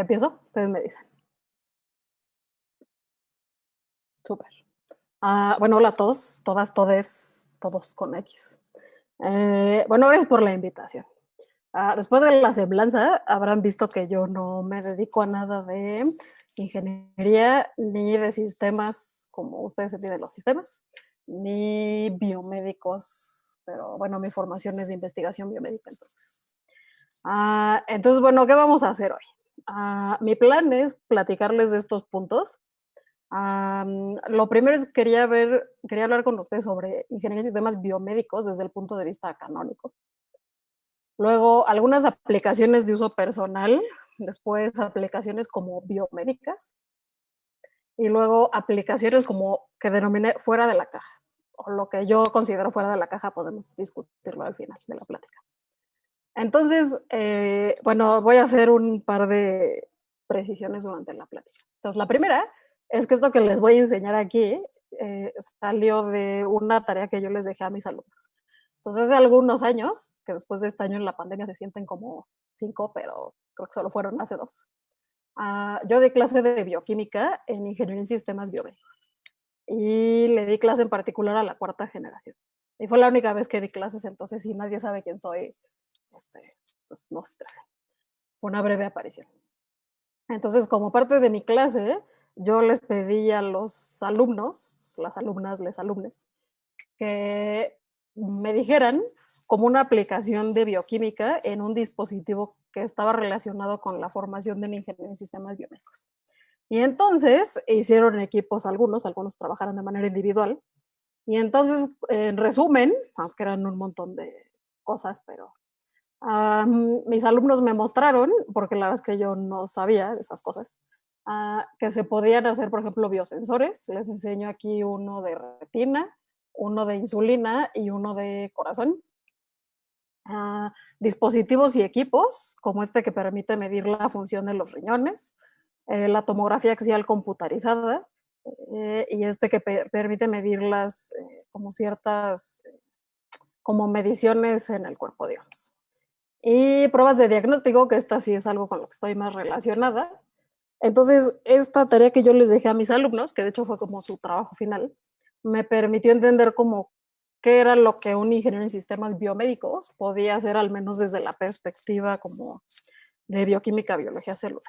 empiezo? Ustedes me dicen. Súper. Ah, bueno, hola a todos, todas, todes, todos con X. Eh, bueno, gracias por la invitación. Ah, después de la semblanza, habrán visto que yo no me dedico a nada de ingeniería ni de sistemas como ustedes entienden los sistemas, ni biomédicos, pero bueno, mi formación es de investigación biomédica entonces. Ah, entonces, bueno, ¿qué vamos a hacer hoy? Ah, mi plan es platicarles de estos puntos. lo primero es quería ver, quería hablar con ustedes sobre ingeniería de sistemas biomédicos desde el punto de vista canónico. Luego, algunas aplicaciones de uso personal, después aplicaciones como biomédicas, y luego aplicaciones como que denominé fuera de la caja, o lo que yo considero fuera de la caja, podemos discutirlo al final de la plática. Entonces, eh, bueno, voy a hacer un par de precisiones durante la plática. Entonces, la primera es que esto que les voy a enseñar aquí eh, salió de una tarea que yo les dejé a mis alumnos. Entonces, hace algunos años, que después de este año en la pandemia se sienten como cinco, pero creo que solo fueron hace dos. Uh, yo di clase de bioquímica en ingeniería en sistemas biomédicos y le di clase en particular a la cuarta generación. Y fue la única vez que di clases, entonces si nadie sabe quién soy, este, pues no se Fue una breve aparición. Entonces, como parte de mi clase, yo les pedí a los alumnos, las alumnas, les alumnes, que me dijeran como una aplicación de bioquímica en un dispositivo que estaba relacionado con la formación de un ingeniero en sistemas biomédicos. Y entonces hicieron equipos algunos, algunos trabajaron de manera individual. Y entonces, en resumen, aunque eran un montón de cosas, pero mis alumnos me mostraron, porque la verdad es que yo no sabía de esas cosas, uh, que se podían hacer, por ejemplo, biosensores. Les enseño aquí uno de retina, uno de insulina y uno de corazón. Uh, dispositivos y equipos, como este que permite medir la función de los riñones, eh, la tomografía axial computarizada eh, y este que permite medir las, eh, como ciertas, como mediciones en el cuerpo, digamos. Y pruebas de diagnóstico, que esta sí es algo con lo que estoy más relacionada. Entonces, esta tarea que yo les dejé a mis alumnos, que de hecho fue como su trabajo final, me permitió entender cómo qué era lo que un ingeniero en sistemas biomédicos podía hacer, al menos desde la perspectiva como de bioquímica, biología celular.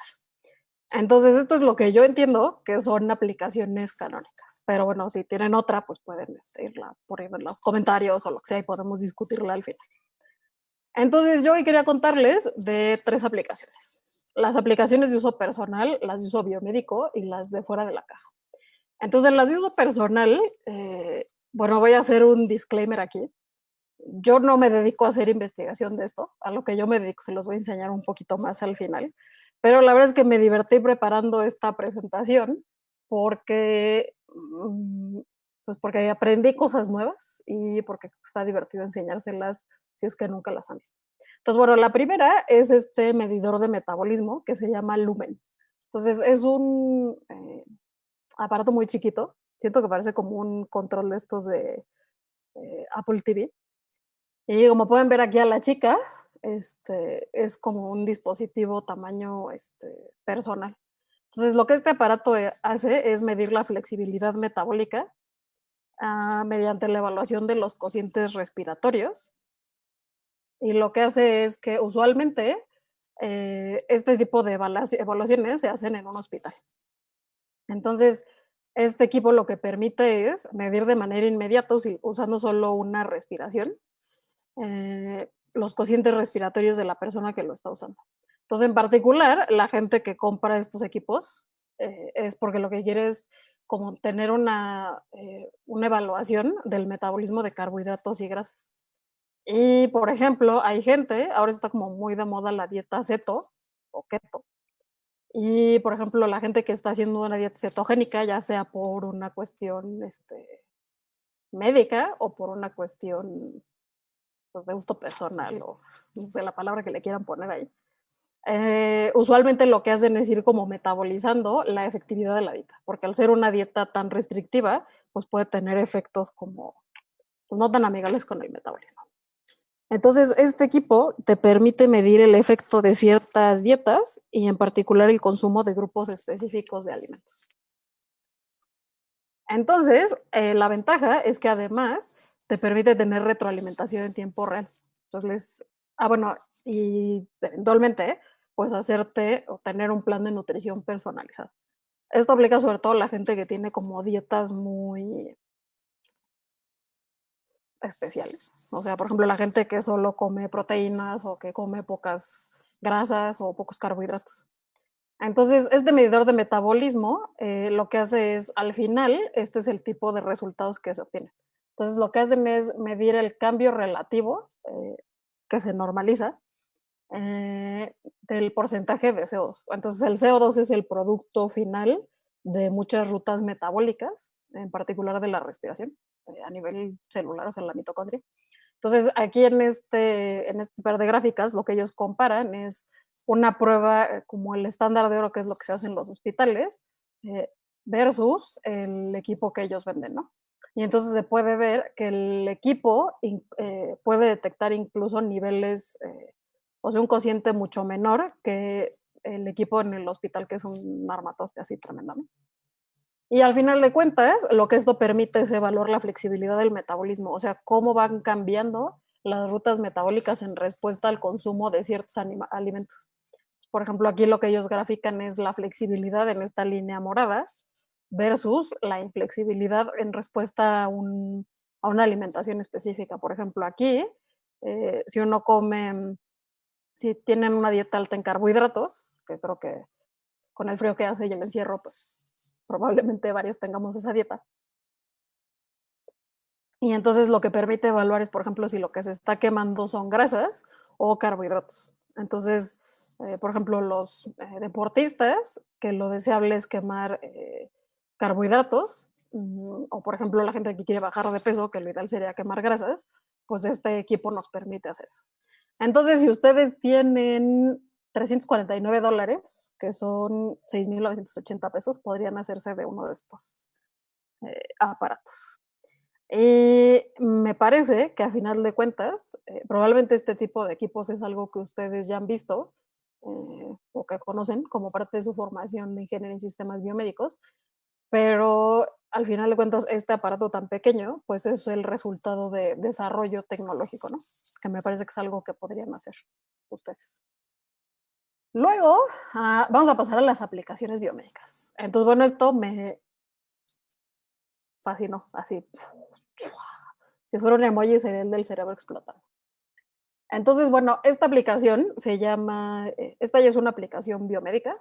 Entonces, esto es lo que yo entiendo que son aplicaciones canónicas. Pero bueno, si tienen otra, pues pueden este, irla por en los comentarios o lo que sea y podemos discutirla al final. Entonces, yo hoy quería contarles de tres aplicaciones. Las aplicaciones de uso personal, las de uso biomédico y las de fuera de la caja. Entonces, las de uso personal, eh, bueno, voy a hacer un disclaimer aquí. Yo no me dedico a hacer investigación de esto, a lo que yo me dedico se los voy a enseñar un poquito más al final, pero la verdad es que me divertí preparando esta presentación porque, mm, pues porque aprendí cosas nuevas y porque está divertido enseñárselas si es que nunca las han visto. Entonces, bueno, la primera es este medidor de metabolismo que se llama Lumen. Entonces, es un eh, aparato muy chiquito siento que parece como un control de estos de eh, Apple TV. Y como pueden ver aquí a la chica, este, es como un dispositivo tamaño este, personal. Entonces, lo que este aparato eh, hace es medir la flexibilidad metabólica ah, mediante la evaluación de los cocientes respiratorios. Y lo que hace es que usualmente eh, este tipo de evaluaciones se hacen en un hospital. Entonces, este equipo lo que permite es medir de manera inmediata, usando solo una respiración, eh, los cocientes respiratorios de la persona que lo está usando. Entonces, en particular, la gente que compra estos equipos eh, es porque lo que quiere es como tener una, eh, una evaluación del metabolismo de carbohidratos y grasas. Y, por ejemplo, hay gente, ahora está como muy de moda la dieta ceto o keto, y, por ejemplo, la gente que está haciendo una dieta cetogénica, ya sea por una cuestión este, médica o por una cuestión pues, de gusto personal o no sé la palabra que le quieran poner ahí, eh, usualmente lo que hacen es ir como metabolizando la efectividad de la dieta, porque al ser una dieta tan restrictiva, pues puede tener efectos como pues, no tan amigables con el metabolismo. Entonces, este equipo te permite medir el efecto de ciertas dietas y en particular el consumo de grupos específicos de alimentos. Entonces, eh, la ventaja es que además te permite tener retroalimentación en tiempo real. Entonces, ah, bueno, y eventualmente, pues hacerte o tener un plan de nutrición personalizado. Esto aplica sobre todo a la gente que tiene como dietas muy especiales. O sea, por ejemplo, la gente que solo come proteínas o que come pocas grasas o pocos carbohidratos. Entonces, este medidor de metabolismo eh, lo que hace es, al final, este es el tipo de resultados que se obtienen. Entonces, lo que hacen es medir el cambio relativo eh, que se normaliza eh, del porcentaje de CO2. Entonces, el CO2 es el producto final de muchas rutas metabólicas, en particular de la respiración. Eh, a nivel celular, o sea, la mitocondria. Entonces, aquí en este, en este par de gráficas, lo que ellos comparan es una prueba eh, como el estándar de oro, que es lo que se hace en los hospitales, versus el equipo que ellos venden, ¿no? Y entonces se puede ver que el equipo puede detectar incluso niveles, o sea, un cociente mucho menor que el equipo en el hospital, que es un armatoste así tremendamente. Y al final de cuentas, lo que esto permite es evaluar la flexibilidad del metabolismo, o sea, cómo van cambiando las rutas metabólicas en respuesta al consumo de ciertos alimentos. Por ejemplo, aquí lo que ellos grafican es la flexibilidad en esta línea morada versus la inflexibilidad en respuesta a, una alimentación específica. Por ejemplo, aquí, eh, si uno come, si tienen una dieta alta en carbohidratos, que creo que con el frío que hace y el encierro, pues probablemente varios tengamos esa dieta. Y entonces lo que permite evaluar es, por ejemplo, si lo que se está quemando son grasas o carbohidratos. Entonces, eh, por ejemplo, los eh, deportistas, que lo deseable es quemar eh, carbohidratos, mm, o por ejemplo la gente que quiere bajar de peso, que lo ideal sería quemar grasas, pues este equipo nos permite hacer eso. Entonces, si ustedes tienen 349 dólares, que son 6.980 pesos, podrían hacerse de uno de estos eh, aparatos. Y me parece que a final de cuentas, eh, probablemente este tipo de equipos es algo que ustedes ya han visto eh, o que conocen como parte de su formación de ingeniería en sistemas biomédicos, pero al final de cuentas este aparato tan pequeño, pues es el resultado de desarrollo tecnológico, ¿no? Que me parece que es algo que podrían hacer ustedes. Luego, ah, vamos a pasar a las aplicaciones biomédicas. Entonces, bueno, esto me fascinó, así. Si fuera un emoji sería el del cerebro explotando. Entonces, bueno, esta aplicación se llama, eh, esta ya es una aplicación biomédica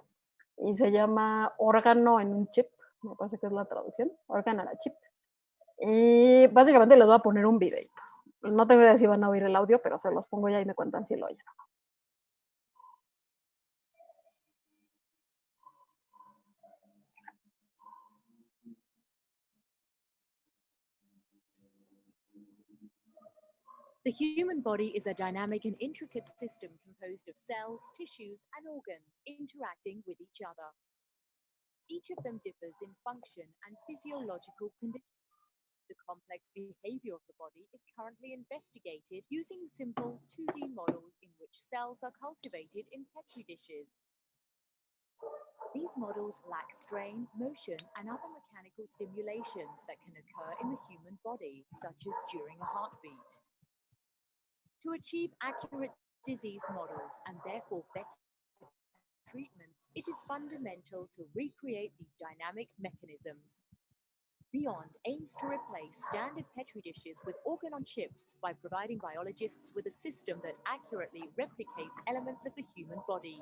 y se llama órgano en un chip, me parece que es la traducción, órgano en a chip. Y básicamente les voy a poner un video. No tengo idea si van a oír el audio, pero se los pongo ya y me cuentan si lo oyen. The human body is a dynamic and intricate system composed of cells, tissues, and organs interacting with each other. Each of them differs in function and physiological conditions. The complex behavior of the body is currently investigated using simple 2D models in which cells are cultivated in Petri dishes. These models lack strain, motion, and other mechanical stimulations that can occur in the human body, such as during a heartbeat. To achieve accurate disease models and therefore better treatments, it is fundamental to recreate the dynamic mechanisms. Beyond aims to replace standard Petri dishes with organ on chips by providing biologists with a system that accurately replicates elements of the human body.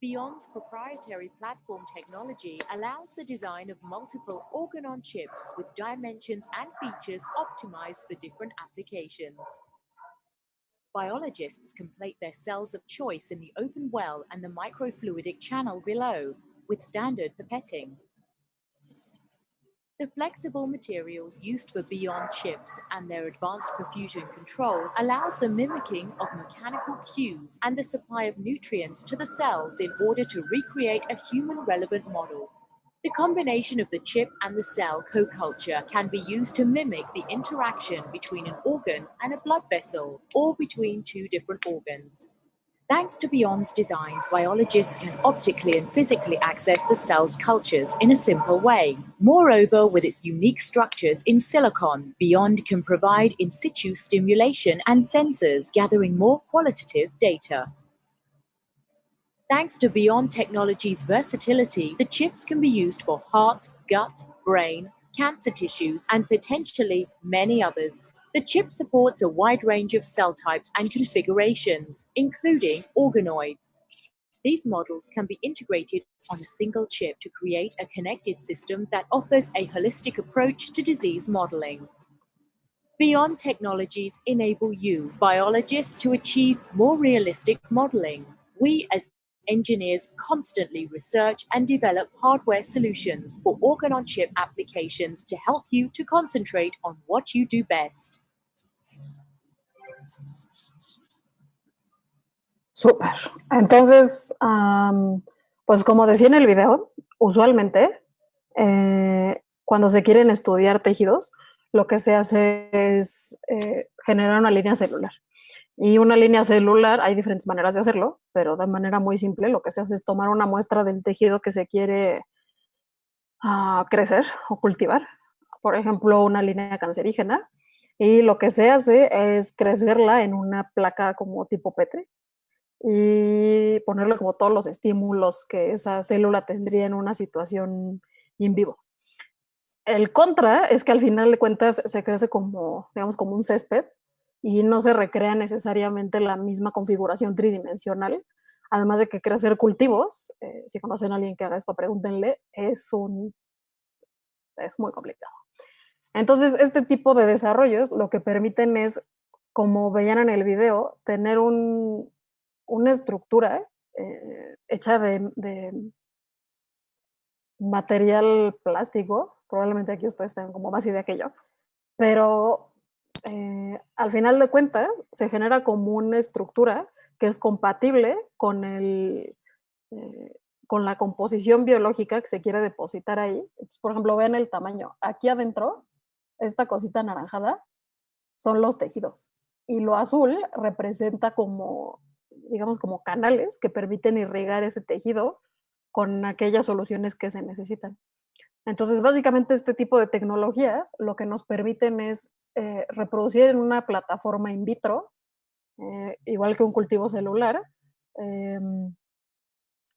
Beyond's proprietary platform technology allows the design of multiple organ on chips with dimensions and features optimized for different applications. Biologists can plate their cells of choice in the open well and the microfluidic channel below, with standard pipetting. The flexible materials used for Beyond chips and their advanced perfusion control allows the mimicking of mechanical cues and the supply of nutrients to the cells in order to recreate a human relevant model. The combination of the chip and the cell co-culture can be used to mimic the interaction between an organ and a blood vessel, or between two different organs. Thanks to Beyond's designs, biologists can optically and physically access the cell's cultures in a simple way. Moreover, with its unique structures in silicon, Beyond can provide in situ stimulation and sensors, gathering more qualitative data. Thanks to Beyond Technology's versatility, the chips can be used for heart, gut, brain, cancer tissues, and potentially many others. The chip supports a wide range of cell types and configurations, including organoids. These models can be integrated on a single chip to create a connected system that offers a holistic approach to disease modeling. Beyond technologies enable you, biologists, to achieve more realistic modeling. We, as engineers constantly research and develop hardware solutions for organ on chip applications to help you to concentrate on what you do best. Súper. Entonces, um, pues como decía en el video, usualmente eh, cuando se quieren estudiar tejidos, lo que se hace es eh, generar una línea celular. Y una línea celular, hay diferentes maneras de hacerlo, pero de manera muy simple lo que se hace es tomar una muestra del tejido que se quiere uh, crecer o cultivar, por ejemplo, una línea cancerígena, y lo que se hace es crecerla en una placa como tipo Petri y ponerle como todos los estímulos que esa célula tendría en una situación in vivo. El contra es que al final de cuentas se crece como, digamos, como un césped y no se recrea necesariamente la misma configuración tridimensional. Además de que crecer cultivos, eh, si conocen a alguien que haga esto, pregúntenle, es, un, es muy complicado. Entonces, este tipo de desarrollos lo que permiten es, como veían en el video, tener un, una estructura eh, hecha de, de, material plástico, probablemente aquí ustedes tengan como más idea que yo, pero eh, al final de cuentas se genera como una estructura que es compatible con, el, eh, con la composición biológica que se quiere depositar ahí. Por ejemplo, vean el tamaño. Aquí adentro, esta cosita anaranjada, son los tejidos. Y lo azul representa como, digamos, como canales que permiten irrigar ese tejido con aquellas soluciones que se necesitan. Entonces, básicamente este tipo de tecnologías lo que nos permiten es eh, reproducir en una plataforma in vitro, eh, igual que un cultivo celular, eh,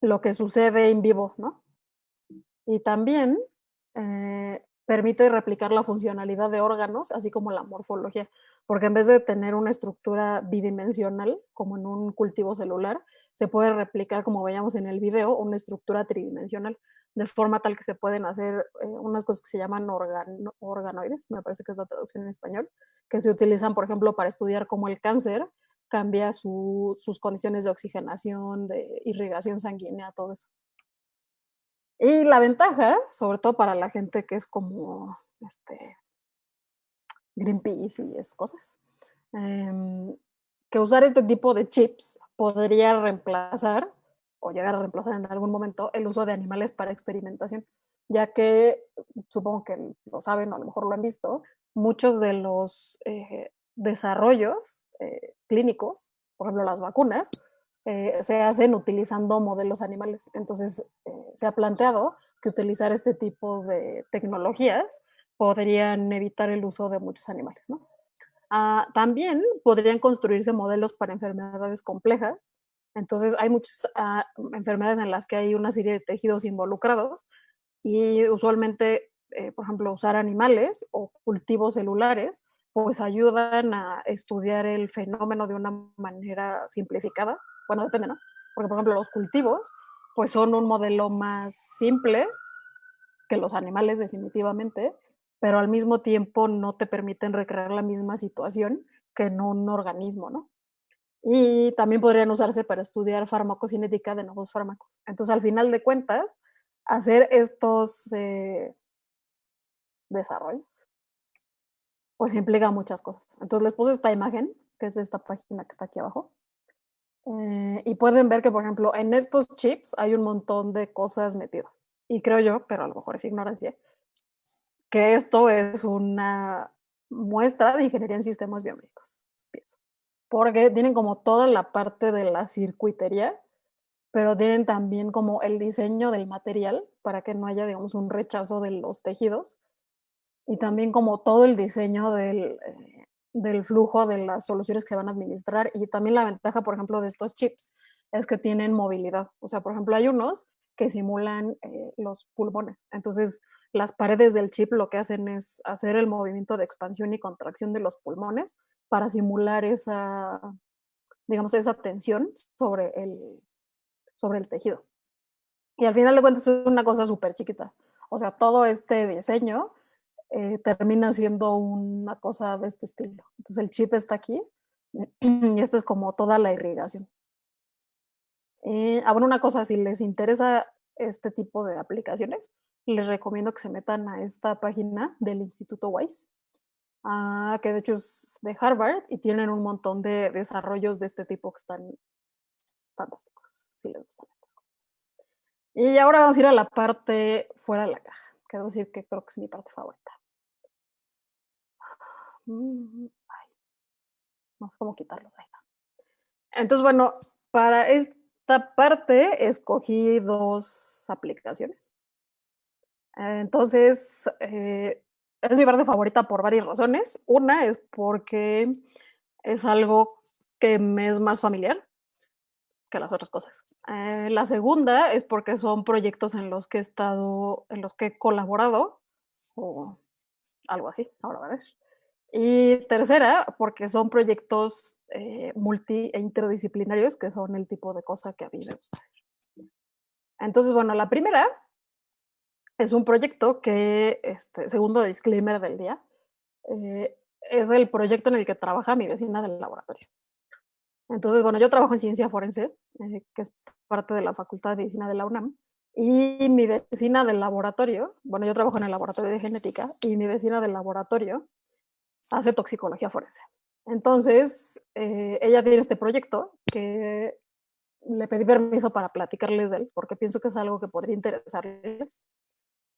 lo que sucede en vivo, ¿no? Y también eh, permite replicar la funcionalidad de órganos, así como la morfología, porque en vez de tener una estructura bidimensional, como en un cultivo celular, se puede replicar, como veíamos en el video, una estructura tridimensional de forma tal que se pueden hacer eh, unas cosas que se llaman organoides, me parece que es la traducción en español, que se utilizan, por ejemplo, para estudiar cómo el cáncer cambia su, sus condiciones de oxigenación, de irrigación sanguínea, todo eso. Y la ventaja, sobre todo para la gente que es como este, Greenpeace y esas cosas, eh, que usar este tipo de chips podría reemplazar o llegar a reemplazar en algún momento el uso de animales para experimentación, ya que supongo que lo saben o a lo mejor lo han visto, muchos de los eh, desarrollos eh, clínicos, por ejemplo las vacunas, eh, se hacen utilizando modelos animales. Entonces eh, se ha planteado que utilizar este tipo de tecnologías podrían evitar el uso de muchos animales. ¿no? Ah, también podrían construirse modelos para enfermedades complejas entonces hay muchas ah, enfermedades en las que hay una serie de tejidos involucrados y usualmente, eh, por ejemplo, usar animales o cultivos celulares, pues ayudan a estudiar el fenómeno de una manera simplificada. Bueno, depende, ¿no? Porque, por ejemplo, los cultivos, pues son un modelo más simple que los animales definitivamente, pero al mismo tiempo no te permiten recrear la misma situación que en un organismo, ¿no? Y también podrían usarse para estudiar farmacocinética de nuevos fármacos. Entonces, al final de cuentas, hacer estos eh, desarrollos, pues implica muchas cosas. Entonces, les puse esta imagen, que es de esta página que está aquí abajo. Eh, y pueden ver que, por ejemplo, en estos chips hay un montón de cosas metidas. y creo yo, pero a lo mejor es ignorancia, que esto es una muestra de ingeniería en sistemas biomédicos, pienso. Porque tienen como toda la parte de la circuitería, pero tienen también como el diseño del material para que no haya, digamos, un rechazo de los tejidos. Y también como todo el diseño del, eh, del flujo de las soluciones que van a administrar. Y también la ventaja, por ejemplo, de estos chips es que tienen movilidad. O sea, por ejemplo, hay unos que simulan eh, los pulmones. Entonces, las paredes del chip lo que hacen es hacer el movimiento de expansión y contracción de los pulmones para simular esa, digamos, esa tensión sobre el, sobre el tejido. Y al final de cuentas es una cosa súper chiquita. O sea, todo este diseño eh, termina siendo una cosa de este estilo. Entonces el chip está aquí y esta es como toda la irrigación. Eh, ah, una cosa, si les interesa este tipo de aplicaciones, les recomiendo que se metan a esta página del Instituto Wise, ah, que de hecho es de Harvard y tienen un montón de desarrollos de este tipo que están fantásticos, si les gustan estas cosas. Y ahora vamos a ir a la parte fuera de la caja, que debo decir que creo que es mi parte favorita. Mm, no sé cómo quitarlo. Entonces, bueno, para esta parte escogí dos aplicaciones. Entonces, eh, es mi parte favorita por varias razones. Una es porque es algo que me es más familiar que las otras cosas. Eh, la segunda es porque son proyectos en los que he estado, en los que he colaborado o algo así, ahora. Y tercera, porque son proyectos eh, multi e interdisciplinarios, que son el tipo de cosa que a mí me gusta. Entonces, bueno, la primera es un proyecto que, este, segundo disclaimer del día, eh, es el proyecto en el que trabaja mi vecina del laboratorio. Entonces, bueno, yo trabajo en ciencia forense, eh, que es parte de la Facultad de Medicina de la UNAM, y mi vecina del laboratorio, bueno, yo trabajo en el laboratorio de genética, y mi vecina del laboratorio hace toxicología forense. Entonces, eh, ella tiene este proyecto que le pedí permiso para platicarles de él, porque pienso que es algo que podría interesarles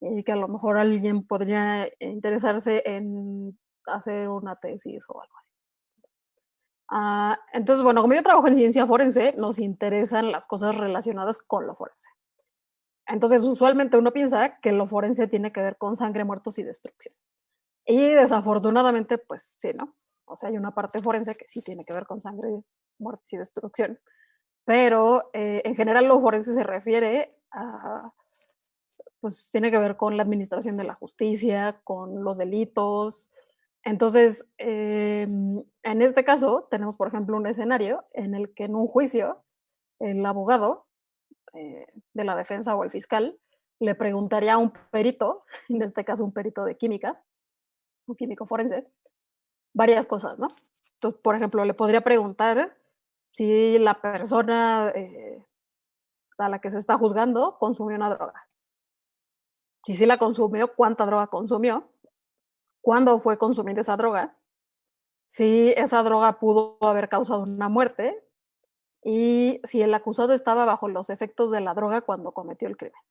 y que a lo mejor alguien podría interesarse en hacer una tesis o algo así. Ah, entonces, bueno, como yo trabajo en ciencia forense, nos interesan las cosas relacionadas con lo forense. Entonces, usualmente uno piensa que lo forense tiene que ver con sangre, muertos y destrucción. Y desafortunadamente, pues sí, ¿no? O sea, hay una parte forense que sí tiene que ver con sangre, muertes y destrucción. Pero eh, en general lo forense se refiere a, pues tiene que ver con la administración de la justicia, con los delitos. Entonces, em, en este caso, tenemos, por ejemplo, un escenario en el que en un juicio, el abogado eh, de la defensa o el fiscal le preguntaría a un perito, en este caso un perito de química, un químico forense, varias cosas, ¿no? Entonces, por ejemplo, le podría preguntar si la persona eh, a la que se está juzgando consumió una droga. Si sí la consumió, cuánta droga consumió, cuándo fue consumir esa droga, si esa droga pudo haber causado una muerte y si el acusado estaba bajo los efectos de la droga cuando cometió el crimen.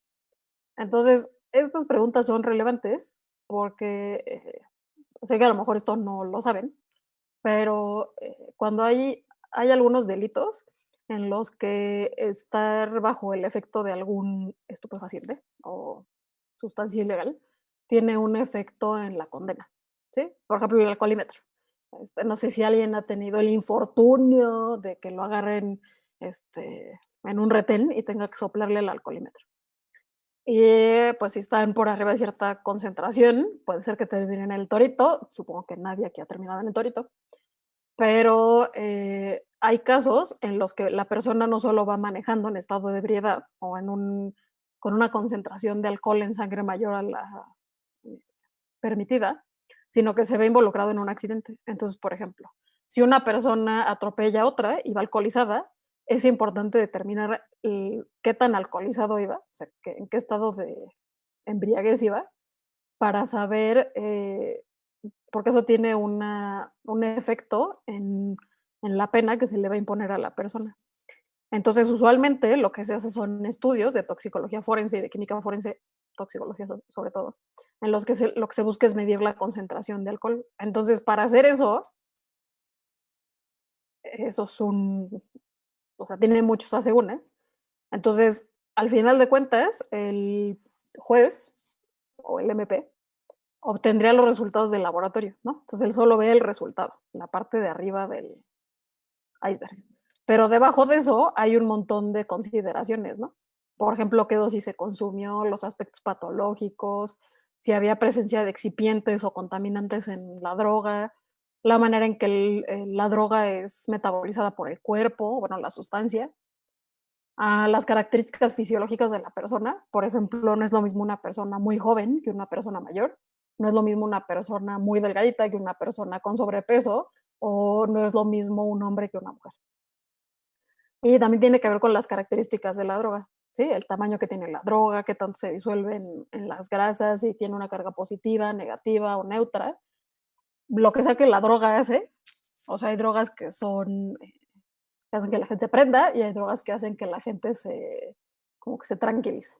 Entonces, estas preguntas son relevantes porque eh, sé que a lo mejor esto no lo saben, pero eh, cuando hay, hay algunos delitos en los que estar bajo el efecto de algún estupefaciente o sustancia ilegal tiene un efecto en la condena. ¿sí? Por ejemplo, el alcoholímetro. Este, no sé si alguien ha tenido el infortunio de que lo agarren este, en un retén y tenga que soplarle el alcoholímetro. Y pues si están por arriba de cierta concentración, puede ser que terminen en el torito. Supongo que nadie aquí ha terminado en el torito. Pero eh, hay casos en los que la persona no solo va manejando en estado de ebriedad o en un, con una concentración de alcohol en sangre mayor a la eh, permitida, sino que se ve involucrado en un accidente. Entonces, por ejemplo, si una persona atropella a otra y va alcoholizada, es importante determinar qué tan alcoholizado iba, o sea, en qué estado de embriaguez iba, para saber, eh, porque eso tiene una, un efecto en, en, la pena que se le va a imponer a la persona. Entonces, usualmente lo que se hace son estudios de toxicología forense y de química forense, toxicología sobre todo, en los que lo que se busca es medir la concentración de alcohol. Entonces, para hacer eso, eso es un, o sea, tiene muchos asegúnes. Entonces, al final de cuentas, el juez o el MP obtendría los resultados del laboratorio, ¿no? Entonces él solo ve el resultado, la parte de arriba del iceberg. Pero debajo de eso hay un montón de consideraciones, ¿no? Por ejemplo, qué dosis se consumió, los aspectos patológicos, si había presencia de excipientes o contaminantes en la droga, la manera en que la droga es metabolizada por el cuerpo, bueno, la sustancia, a las características fisiológicas de la persona. Por ejemplo, no es lo mismo una persona muy joven que una persona mayor, no es lo mismo una persona muy delgadita que una persona con sobrepeso, o no es lo mismo un hombre que una mujer. Y también tiene que ver con las características de la droga, ¿sí? El tamaño que tiene la droga, qué tanto se disuelve en, las grasas, si tiene una carga positiva, negativa o neutra. Lo que sea que la droga hace, o sea, hay drogas que son eh, que hacen que la gente se prenda y hay drogas que hacen que la gente se, como que se tranquilice.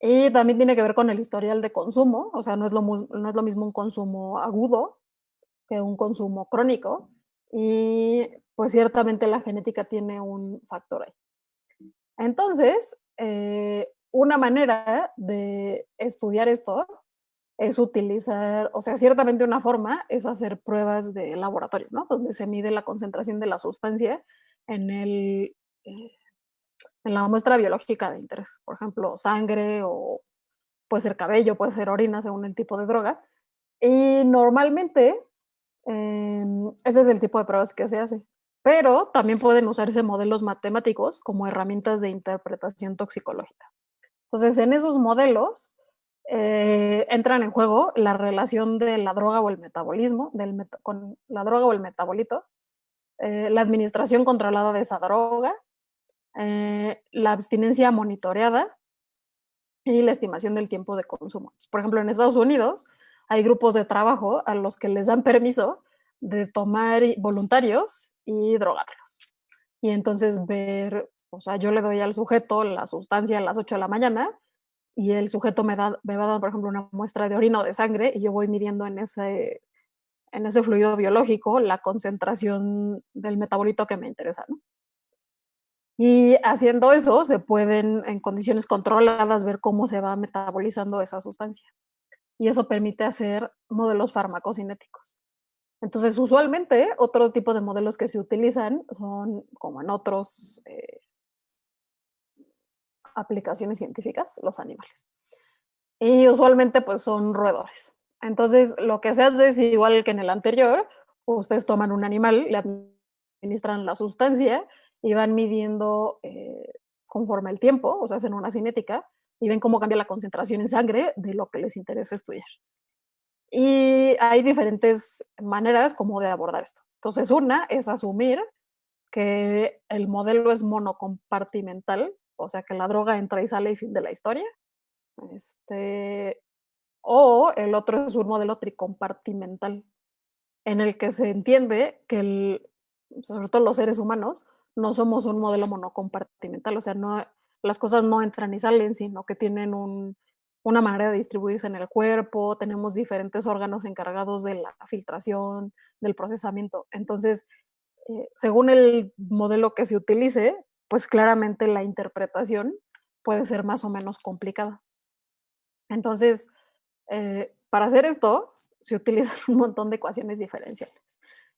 Y también tiene que ver con el historial de consumo, o sea, no es lo, no es lo mismo un consumo agudo que un consumo crónico. Y pues ciertamente la genética tiene un factor ahí. Entonces, eh, una manera de estudiar esto es utilizar, o sea, ciertamente una forma es hacer pruebas de laboratorio, ¿no? Donde se mide la concentración de la sustancia en, el, eh, en la muestra biológica de interés. Por ejemplo, sangre o puede ser cabello, puede ser orina, según el tipo de droga. Y normalmente em, ese es el tipo de pruebas que se hace. Pero también pueden usarse modelos matemáticos como herramientas de interpretación toxicológica. Entonces, en esos modelos eh, entran en juego la relación de la droga o el metabolismo, del con la droga o el metabolito, eh, la administración controlada de esa droga, eh, la abstinencia monitoreada y la estimación del tiempo de consumo. Por ejemplo, en Estados Unidos hay grupos de trabajo a los que les dan permiso de tomar voluntarios y drogarlos. Y entonces ver, o sea, yo le doy al sujeto la sustancia a las 8 de la mañana y el sujeto me, da, me va dar, por ejemplo, una muestra de orina o de sangre y yo voy midiendo en ese en ese fluido biológico la concentración del metabolito que me interesa. ¿no? Y haciendo eso se pueden en condiciones controladas ver cómo se va metabolizando esa sustancia. Y eso permite hacer modelos farmacocinéticos. Entonces, usualmente, otro tipo de modelos que se utilizan son, como en otros eh, aplicaciones científicas, los animales. Y usualmente, pues, son roedores. Entonces, lo que se hace es igual que en el anterior, ustedes toman un animal, le administran la sustancia y van midiendo eh, conforme el tiempo, o sea, hacen una cinética y ven cómo cambia la concentración en sangre de lo que les interesa estudiar. Y hay diferentes maneras como de abordar esto. Entonces, una es asumir que el modelo es monocompartimental, o sea, que la droga entra y sale y fin de la historia. Este, o el otro es un modelo tricompartimental, en el que se entiende que, el, sobre todo los seres humanos, no somos un modelo monocompartimental, o sea, no, las cosas no entran y salen, sino que tienen un, una manera de distribuirse en el cuerpo, tenemos diferentes órganos encargados de la filtración, del procesamiento. Entonces, eh, según el modelo que se utilice, pues claramente la interpretación puede ser más o menos complicada. Entonces, eh, para hacer esto, se utilizan un montón de ecuaciones diferenciales.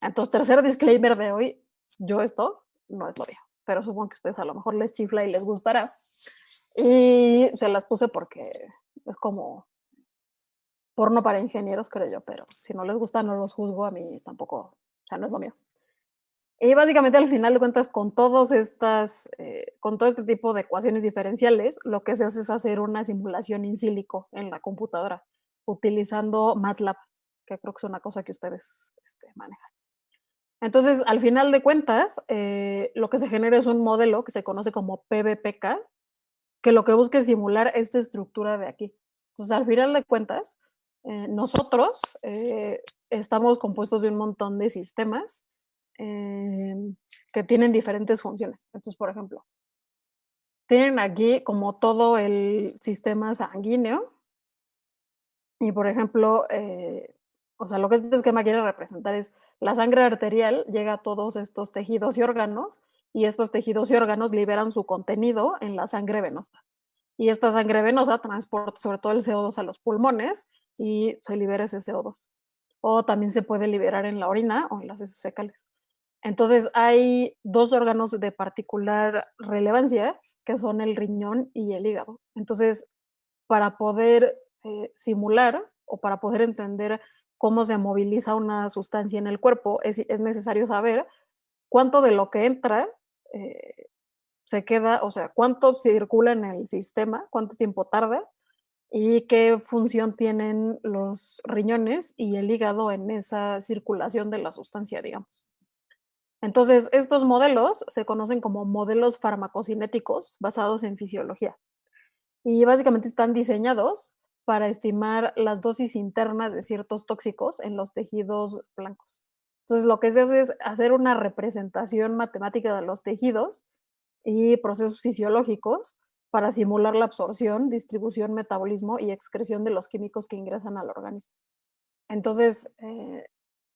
Entonces, tercer disclaimer de hoy, yo esto no es lo mío, pero supongo que a ustedes a lo mejor les chifla y les gustará. Y se las puse porque es como porno para ingenieros, creo yo, pero si no les gusta, no los juzgo, a mí tampoco, o sea, no es lo mío. Y básicamente al final de cuentas, con todos estas, eh, con todo este tipo de ecuaciones diferenciales, lo que se hace es hacer una simulación in silico en la computadora utilizando MATLAB, que creo que es una cosa que ustedes este, manejan. Entonces, al final de cuentas, eh, lo que se genera es un modelo que se conoce como PBPK, que lo que busca es simular esta estructura de aquí. Entonces, al final de cuentas, eh, nosotros eh, estamos compuestos de un montón de sistemas em, que tienen diferentes funciones. Entonces, por ejemplo, tienen aquí como todo el sistema sanguíneo y, por ejemplo, eh, o sea, lo que este esquema quiere representar es la sangre arterial llega a todos estos tejidos y órganos y estos tejidos y órganos liberan su contenido en la sangre venosa. Y esta sangre venosa transporta sobre todo el CO2 a los pulmones y se libera ese CO2. O también se puede liberar en la orina o en las heces fecales. Entonces hay dos órganos de particular relevancia que son el riñón y el hígado. Entonces, para poder eh, simular o para poder entender cómo se moviliza una sustancia en el cuerpo, es, es necesario saber cuánto de lo que entra eh, se queda, o sea, cuánto circula en el sistema, cuánto tiempo tarda y qué función tienen los riñones y el hígado en esa circulación de la sustancia, digamos. Entonces, estos modelos se conocen como modelos farmacocinéticos basados en fisiología y básicamente están diseñados para estimar las dosis internas de ciertos tóxicos en los tejidos blancos. Entonces, lo que se hace es hacer una representación matemática de los tejidos y procesos fisiológicos para simular la absorción, distribución, metabolismo y excreción de los químicos que ingresan al organismo. Entonces, eh,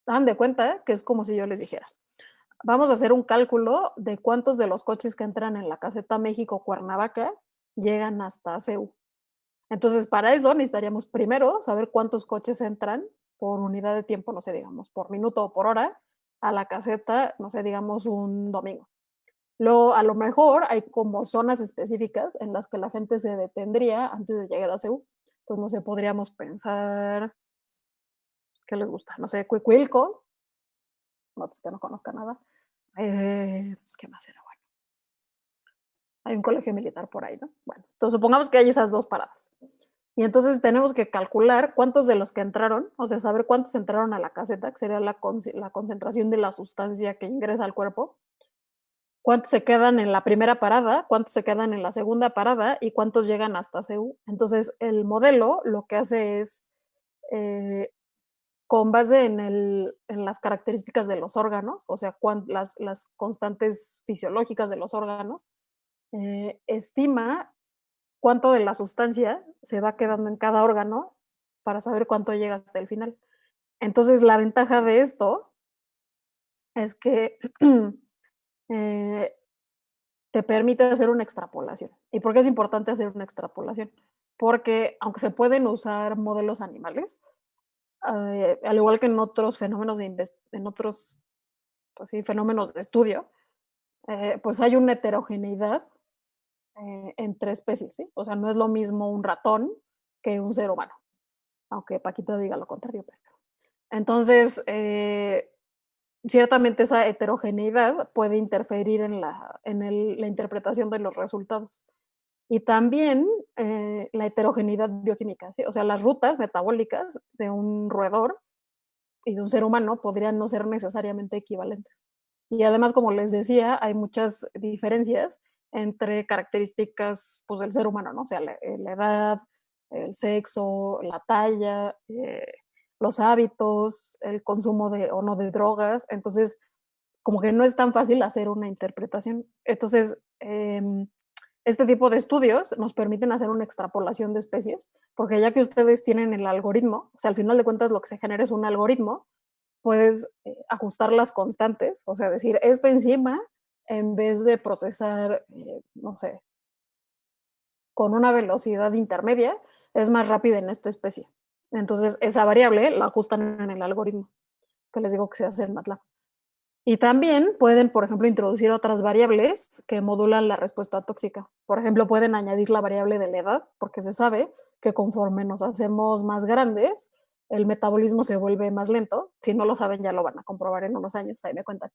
dan de cuenta que es como si yo les dijera, vamos a hacer un cálculo de cuántos de los coches que entran en la caseta México-Cuernavaca llegan hasta CEU. Entonces, para eso necesitaríamos primero saber cuántos coches entran por unidad de tiempo, no sé, digamos, por minuto o por hora, a la caseta, no sé, digamos, un domingo. Luego, a lo mejor hay como zonas específicas en las que la gente se detendría antes de llegar a CEU. Entonces, no sé, podríamos pensar, ¿qué les gusta? No sé, Cuicuilco, no, que no conozca nada. Eh, ¿Qué más era? Bueno, hay un colegio militar por ahí, ¿no? Bueno, entonces supongamos que hay esas dos paradas. Y entonces tenemos que calcular cuántos de los que entraron, o sea, saber cuántos entraron a la caseta, que sería la, la concentración de la sustancia que ingresa al cuerpo, cuántos se quedan en la primera parada, cuántos se quedan en la segunda parada y cuántos llegan hasta CEU. Entonces, el modelo lo que hace es, eh, con base en, el, en, las características de los órganos, o sea, las, las, constantes fisiológicas de los órganos, eh, estima cuánto de la sustancia se va quedando en cada órgano para saber cuánto llega hasta el final. Entonces, la ventaja de esto es que eh, te permite hacer una extrapolación. ¿Y por qué es importante hacer una extrapolación? Porque aunque se pueden usar modelos animales, eh, al igual que en otros fenómenos de en otros pues fenómenos de estudio, eh, pues hay una heterogeneidad eh, entre especies, ¿sí? O sea, no es lo mismo un ratón que un ser humano, aunque Paquita diga lo contrario. Entonces, eh, ciertamente esa heterogeneidad puede interferir en, la, en la interpretación de los resultados. Y también eh, la heterogeneidad bioquímica, o sea, las rutas metabólicas de un roedor y de un ser humano podrían no ser necesariamente equivalentes. Y además, como les decía, hay muchas diferencias entre características pues, del ser humano, ¿no? O sea, la, eh, edad, el sexo, la talla, eh, los hábitos, el consumo de o no de drogas. Entonces, como que no es tan fácil hacer una interpretación. Entonces, em, este tipo de estudios nos permiten hacer una extrapolación de especies, porque ya que ustedes tienen el algoritmo, o sea, al final de cuentas lo que se genera es un algoritmo, puedes eh, ajustar las constantes, o sea, decir, esta enzima en vez de procesar, eh, no sé, con una velocidad intermedia, es más rápida en esta especie. Entonces, esa variable la ajustan en el algoritmo, que les digo que se hace en MATLAB. Y también pueden, por ejemplo, introducir otras variables que modulan la respuesta tóxica. Por ejemplo, pueden añadir la variable de la edad, porque se sabe que conforme nos hacemos más grandes, el metabolismo se vuelve más lento. Si no lo saben, ya lo van a comprobar en unos años, ahí me cuentan.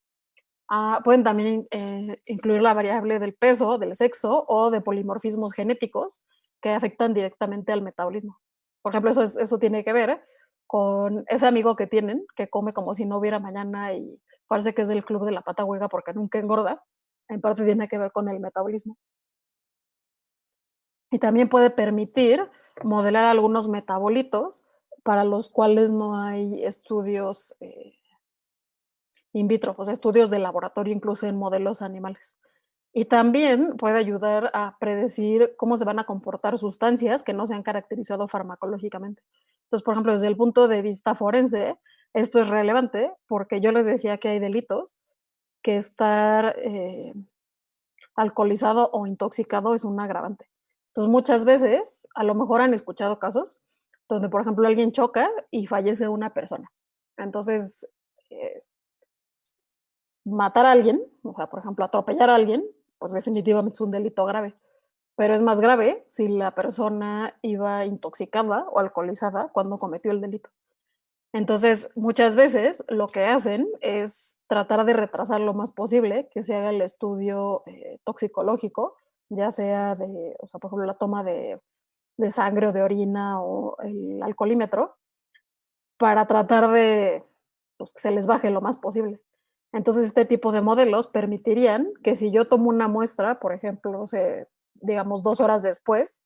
Ah, pueden también eh, incluir la variable del peso, del sexo o de polimorfismos genéticos que afectan directamente al metabolismo. Por ejemplo, eso, eso tiene que ver con ese amigo que tienen, que come como si no hubiera mañana y parece que es del club de la pata huega porque nunca engorda. En parte tiene que ver con el metabolismo. Y también puede permitir modelar algunos metabolitos para los cuales no hay estudios eh, in vitro, o sea, estudios de laboratorio incluso en modelos animales. Y también puede ayudar a predecir cómo se van a comportar sustancias que no se han caracterizado farmacológicamente. Entonces, por ejemplo, desde el punto de vista forense, esto es relevante porque yo les decía que hay delitos que estar eh, alcoholizado o intoxicado es un agravante. Entonces, muchas veces, a lo mejor han escuchado casos donde, por ejemplo, alguien choca y fallece una persona. Entonces, eh, matar a alguien, o sea, por ejemplo, atropellar a alguien, pues definitivamente es un delito grave. Pero es más grave si la persona iba intoxicada o alcoholizada cuando cometió el delito. Entonces, muchas veces lo que hacen es tratar de retrasar lo más posible que se haga el estudio eh, toxicológico, ya sea de, o sea, por ejemplo, la toma de, de sangre o de orina o el alcoholímetro, para tratar de pues, que se les baje lo más posible. Entonces, este tipo de modelos permitirían que si yo tomo una muestra, por ejemplo, digamos dos horas después,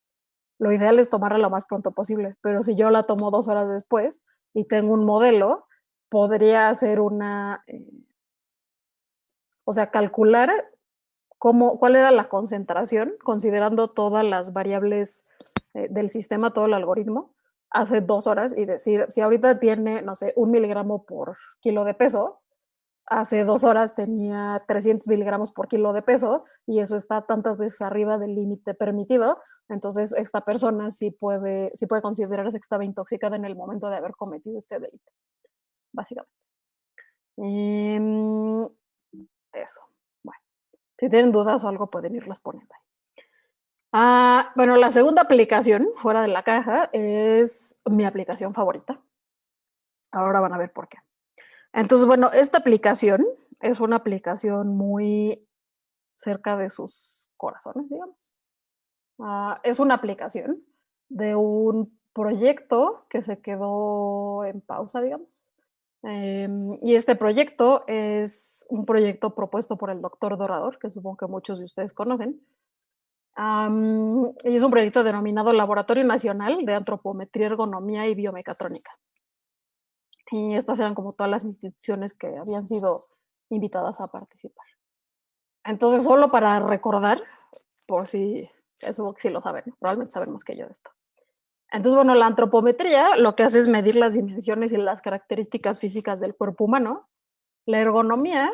lo ideal es tomarla lo más pronto posible, pero si yo la tomo dos horas después y tengo un modelo, podría hacer una, eh, o sea, calcular cómo, cuál era la concentración, considerando todas las variables eh, del sistema, todo el algoritmo, hace dos horas y decir, si ahorita tiene, no sé, un miligramo por kilo de peso, hace dos horas tenía 300 miligramos por kilo de peso y eso está tantas veces arriba del límite permitido, entonces esta persona sí puede, sí puede considerarse que estaba intoxicada en el momento de haber cometido este delito, básicamente. Em, eso. Bueno, si tienen dudas o algo pueden irlas poniendo ahí. Ah, bueno, la segunda aplicación fuera de la caja es mi aplicación favorita. Ahora van a ver por qué. Entonces, bueno, esta aplicación es una aplicación muy cerca de sus corazones, digamos. Ah, es una aplicación de un proyecto que se quedó en pausa, digamos. Em, y este proyecto es un proyecto propuesto por el doctor Dorador, que supongo que muchos de ustedes conocen. y es un proyecto denominado Laboratorio Nacional de Antropometría, Ergonomía y Biomecatrónica. Y estas eran como todas las instituciones que habían sido invitadas a participar. Entonces, solo para recordar, por si eso sí lo saben, probablemente saben más que yo de esto. Entonces, bueno, la antropometría lo que hace es medir las dimensiones y las características físicas del cuerpo humano. La ergonomía,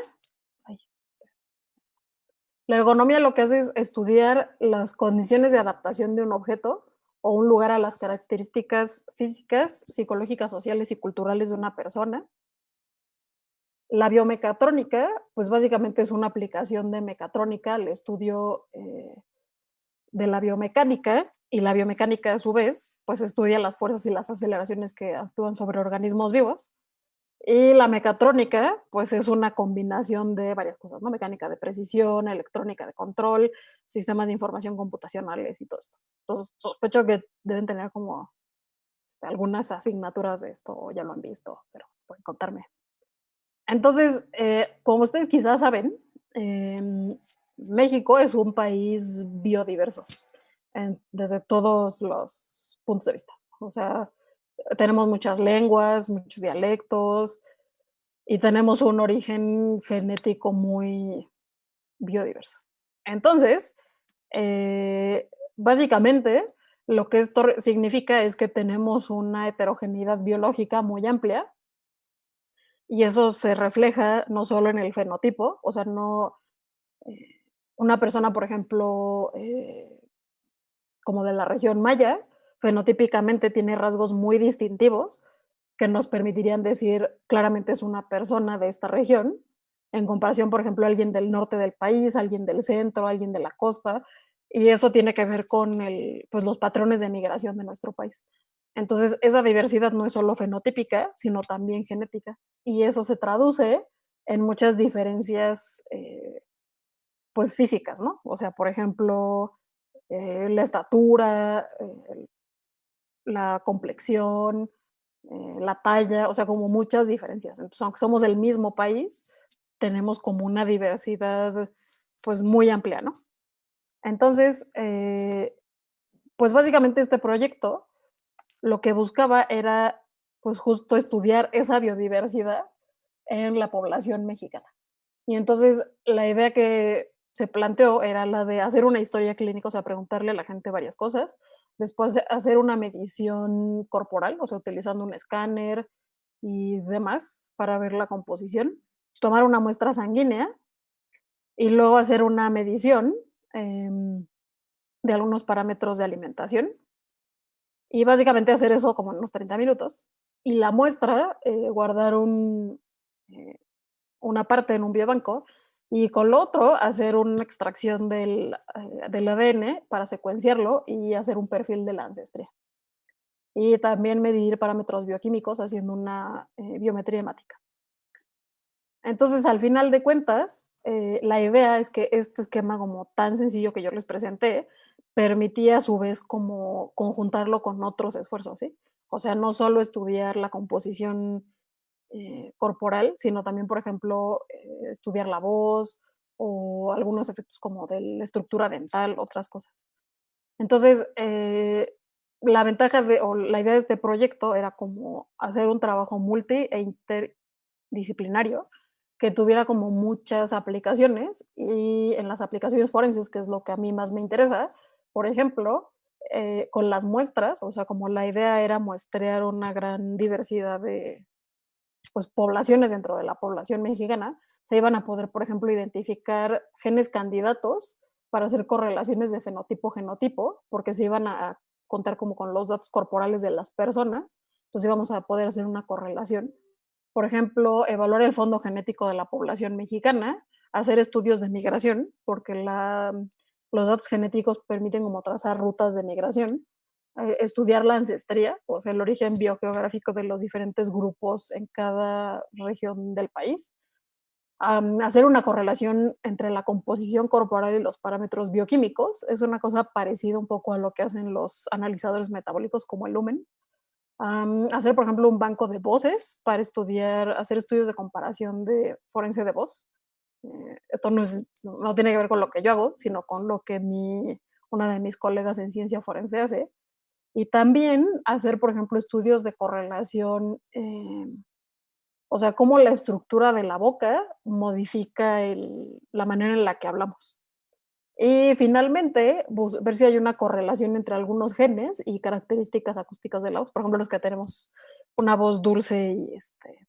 la ergonomía lo que hace es estudiar las condiciones de adaptación de un objeto o un lugar a las características físicas, psicológicas, sociales y culturales de una persona. La biomecatrónica, pues básicamente es una aplicación de mecatrónica al estudio eh, de la biomecánica y la biomecánica a su vez, pues estudia las fuerzas y las aceleraciones que actúan sobre organismos vivos. Y la mecatrónica, pues es una combinación de varias cosas, ¿no? Mecánica de precisión, electrónica de control, sistemas de información computacionales y todo esto. Entonces, sospecho que deben tener como este, algunas asignaturas de esto, ya lo han visto, pero pueden contarme. Entonces, eh, como ustedes quizás saben, em, México es un país biodiverso desde todos los puntos de vista. O sea, tenemos muchas lenguas, muchos dialectos y tenemos un origen genético muy biodiverso. Entonces, eh, básicamente, lo que esto significa es que tenemos una heterogeneidad biológica muy amplia y eso se refleja no solo en el fenotipo, o sea, no eh, una persona, por ejemplo, eh, como de la región maya, fenotípicamente tiene rasgos muy distintivos que nos permitirían decir claramente es una persona de esta región, en comparación, por ejemplo, a alguien del norte del país, alguien del centro, alguien de la costa, y eso tiene que ver con el, pues, los patrones de migración de nuestro país. Entonces, esa diversidad no es solo fenotípica, sino también genética, y eso se traduce en muchas diferencias, eh, pues, físicas, ¿no? O sea, por ejemplo, eh, la estatura, eh, la complexión, eh, la talla, o sea, como muchas diferencias. Entonces, aunque somos del mismo país, tenemos como una diversidad pues muy amplia, ¿no? Entonces, eh, pues básicamente este proyecto lo que buscaba era pues justo estudiar esa biodiversidad en la población mexicana. Y entonces la idea que se planteó era la de hacer una historia clínica, o sea, preguntarle a la gente varias cosas, después de hacer una medición corporal, o sea, utilizando un escáner y demás para ver la composición, tomar una muestra sanguínea y luego hacer una medición em, de algunos parámetros de alimentación y básicamente hacer eso como en unos 30 minutos y la muestra, eh, guardar un, eh, una parte en un biobanco y con lo otro hacer una extracción del, eh, del, ADN para secuenciarlo y hacer un perfil de la ancestría. Y también medir parámetros bioquímicos haciendo una biometría hemática. Entonces, al final de cuentas, la idea es que este esquema como tan sencillo que yo les presenté permitía a su vez como conjuntarlo con otros esfuerzos, ¿sí? O sea, no solo estudiar la composición eh, corporal, sino también, por ejemplo, eh, estudiar la voz o algunos efectos como de la estructura dental, otras cosas. Entonces, eh, la ventaja de, o la idea de este proyecto era como hacer un trabajo multi e interdisciplinario que tuviera como muchas aplicaciones y en las aplicaciones forenses, que es lo que a mí más me interesa, por ejemplo, con las muestras, o sea, como la idea era muestrear una gran diversidad de, pues, poblaciones dentro de la población mexicana, se iban a poder, por ejemplo, identificar genes candidatos para hacer correlaciones de fenotipo-genotipo, porque se iban a contar como con los datos corporales de las personas, entonces íbamos a poder hacer una correlación. Por ejemplo, evaluar el fondo genético de la población mexicana, hacer estudios de migración, porque la, los datos genéticos permiten como trazar rutas de migración, eh, estudiar la ancestría, o sea, el origen biogeográfico de los diferentes grupos en cada región del país, hacer una correlación entre la composición corporal y los parámetros bioquímicos, es una cosa parecida un poco a lo que hacen los analizadores metabólicos como el Lumen, hacer, por ejemplo, un banco de voces para estudiar, hacer estudios de comparación de forense de voz. Eh, esto no, es, no tiene que ver con lo que yo hago, sino con lo que mi, una de mis colegas en ciencia forense hace, y también hacer, por ejemplo, estudios de correlación, eh, o sea, cómo la estructura de la boca modifica la manera en la que hablamos. Y finalmente, ver si hay una correlación entre algunos genes y características acústicas de la voz. Por ejemplo, los que tenemos una voz dulce y este,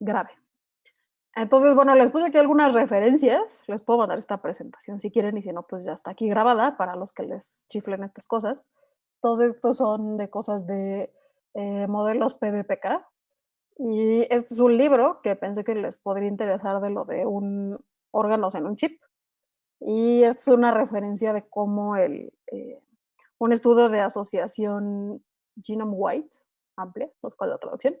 grave. Entonces, bueno, les puse aquí algunas referencias. Les puedo mandar esta presentación si quieren y si no, pues ya está aquí grabada para los que les chiflen estas cosas. Todos estos son de cosas de eh, modelos PBPK. Y este es un libro que pensé que les podría interesar de lo de un órganos en un chip. Y esta es una referencia de cómo el, eh, un estudio de asociación Genome White, amplia, los cual la traducción,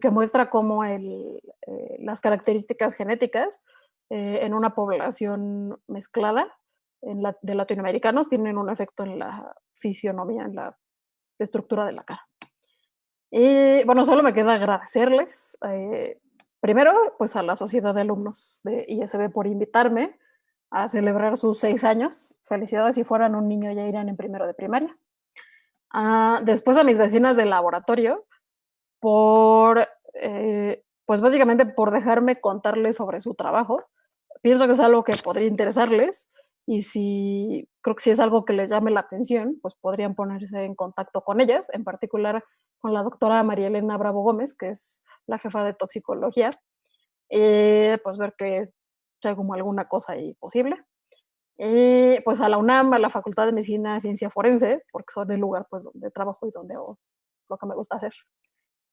que muestra cómo el, eh, las características genéticas en una población mezclada en la, de latinoamericanos tienen un efecto en la fisionomía, en la estructura de la cara. Y bueno, solo me queda agradecerles, eh, primero, pues a la Sociedad de Alumnos de ISB por invitarme a celebrar sus seis años. Felicidades, si fueran un niño ya irían en primero de primaria. Ah, después a mis vecinas del laboratorio por, eh, pues básicamente por dejarme contarles sobre su trabajo. Pienso que es algo que podría interesarles y si creo que si es algo que les llame la atención, pues podrían ponerse en contacto con ellas, en particular con la doctora María Elena Bravo Gómez, que es la jefa de toxicología, eh, pues ver que hay como alguna cosa ahí posible. Y pues a la UNAM, a la Facultad de Medicina y Ciencia Forense, porque son el lugar pues donde trabajo y donde hago lo que me gusta hacer.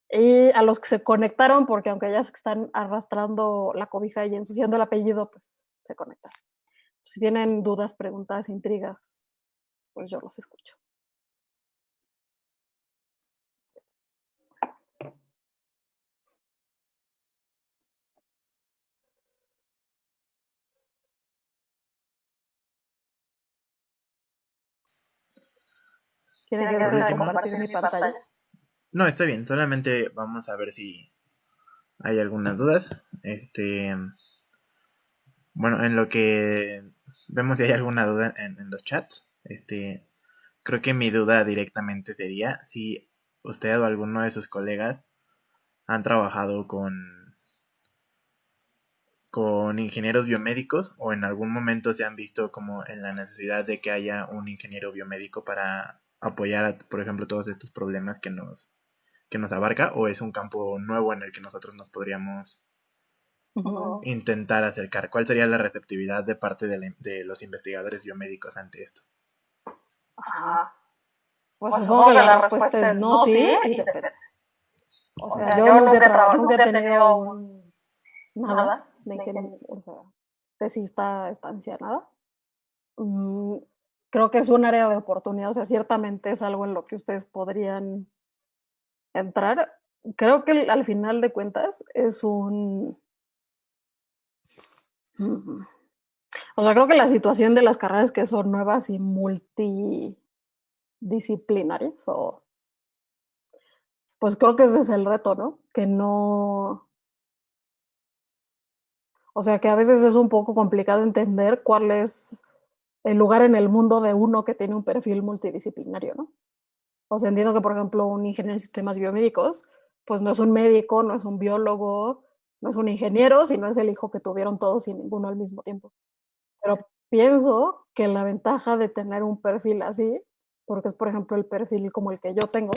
Y a los que se conectaron, porque aunque ya se están arrastrando la cobija y ensuciando el apellido, pues se conectan. Si tienen dudas, preguntas, intrigas, pues yo los escucho. ¿Quieren que compartir mi pantalla? No, está bien, solamente vamos a ver si hay algunas dudas. Este, bueno, en lo que vemos si hay alguna duda en, los chats. Este, creo que mi duda directamente sería si usted o alguno de sus colegas han trabajado con con ingenieros biomédicos o en algún momento se han visto como en la necesidad de que haya un ingeniero biomédico para apoyar, por ejemplo, todos estos problemas que nos, que nos abarca o es un campo nuevo en el que nosotros nos podríamos intentar acercar? ¿Cuál sería la receptividad de parte de, los investigadores biomédicos ante esto? Pues, supongo que la, respuesta es no, sí, O sea, yo, nunca, nunca, he tenido nada de que, o sea, tesista, estancia, nada. Mm, creo que es un área de oportunidad, o sea, ciertamente es algo en lo que ustedes podrían entrar. Creo que al final de cuentas es un... O sea, creo que la situación de las carreras que son nuevas y multidisciplinarias, o pues creo que ese es el reto, ¿no? Que no, o sea que a veces es un poco complicado entender cuál es el lugar en el mundo de uno que tiene un perfil multidisciplinario, ¿no? O sea, entiendo que, por ejemplo, un ingeniero en sistemas biomédicos, pues no es un médico, no es un biólogo, no es un ingeniero, sino es el hijo que tuvieron todos y ninguno al mismo tiempo. Pero pienso que la ventaja de tener un perfil así, porque es, por ejemplo, el perfil como el que yo tengo,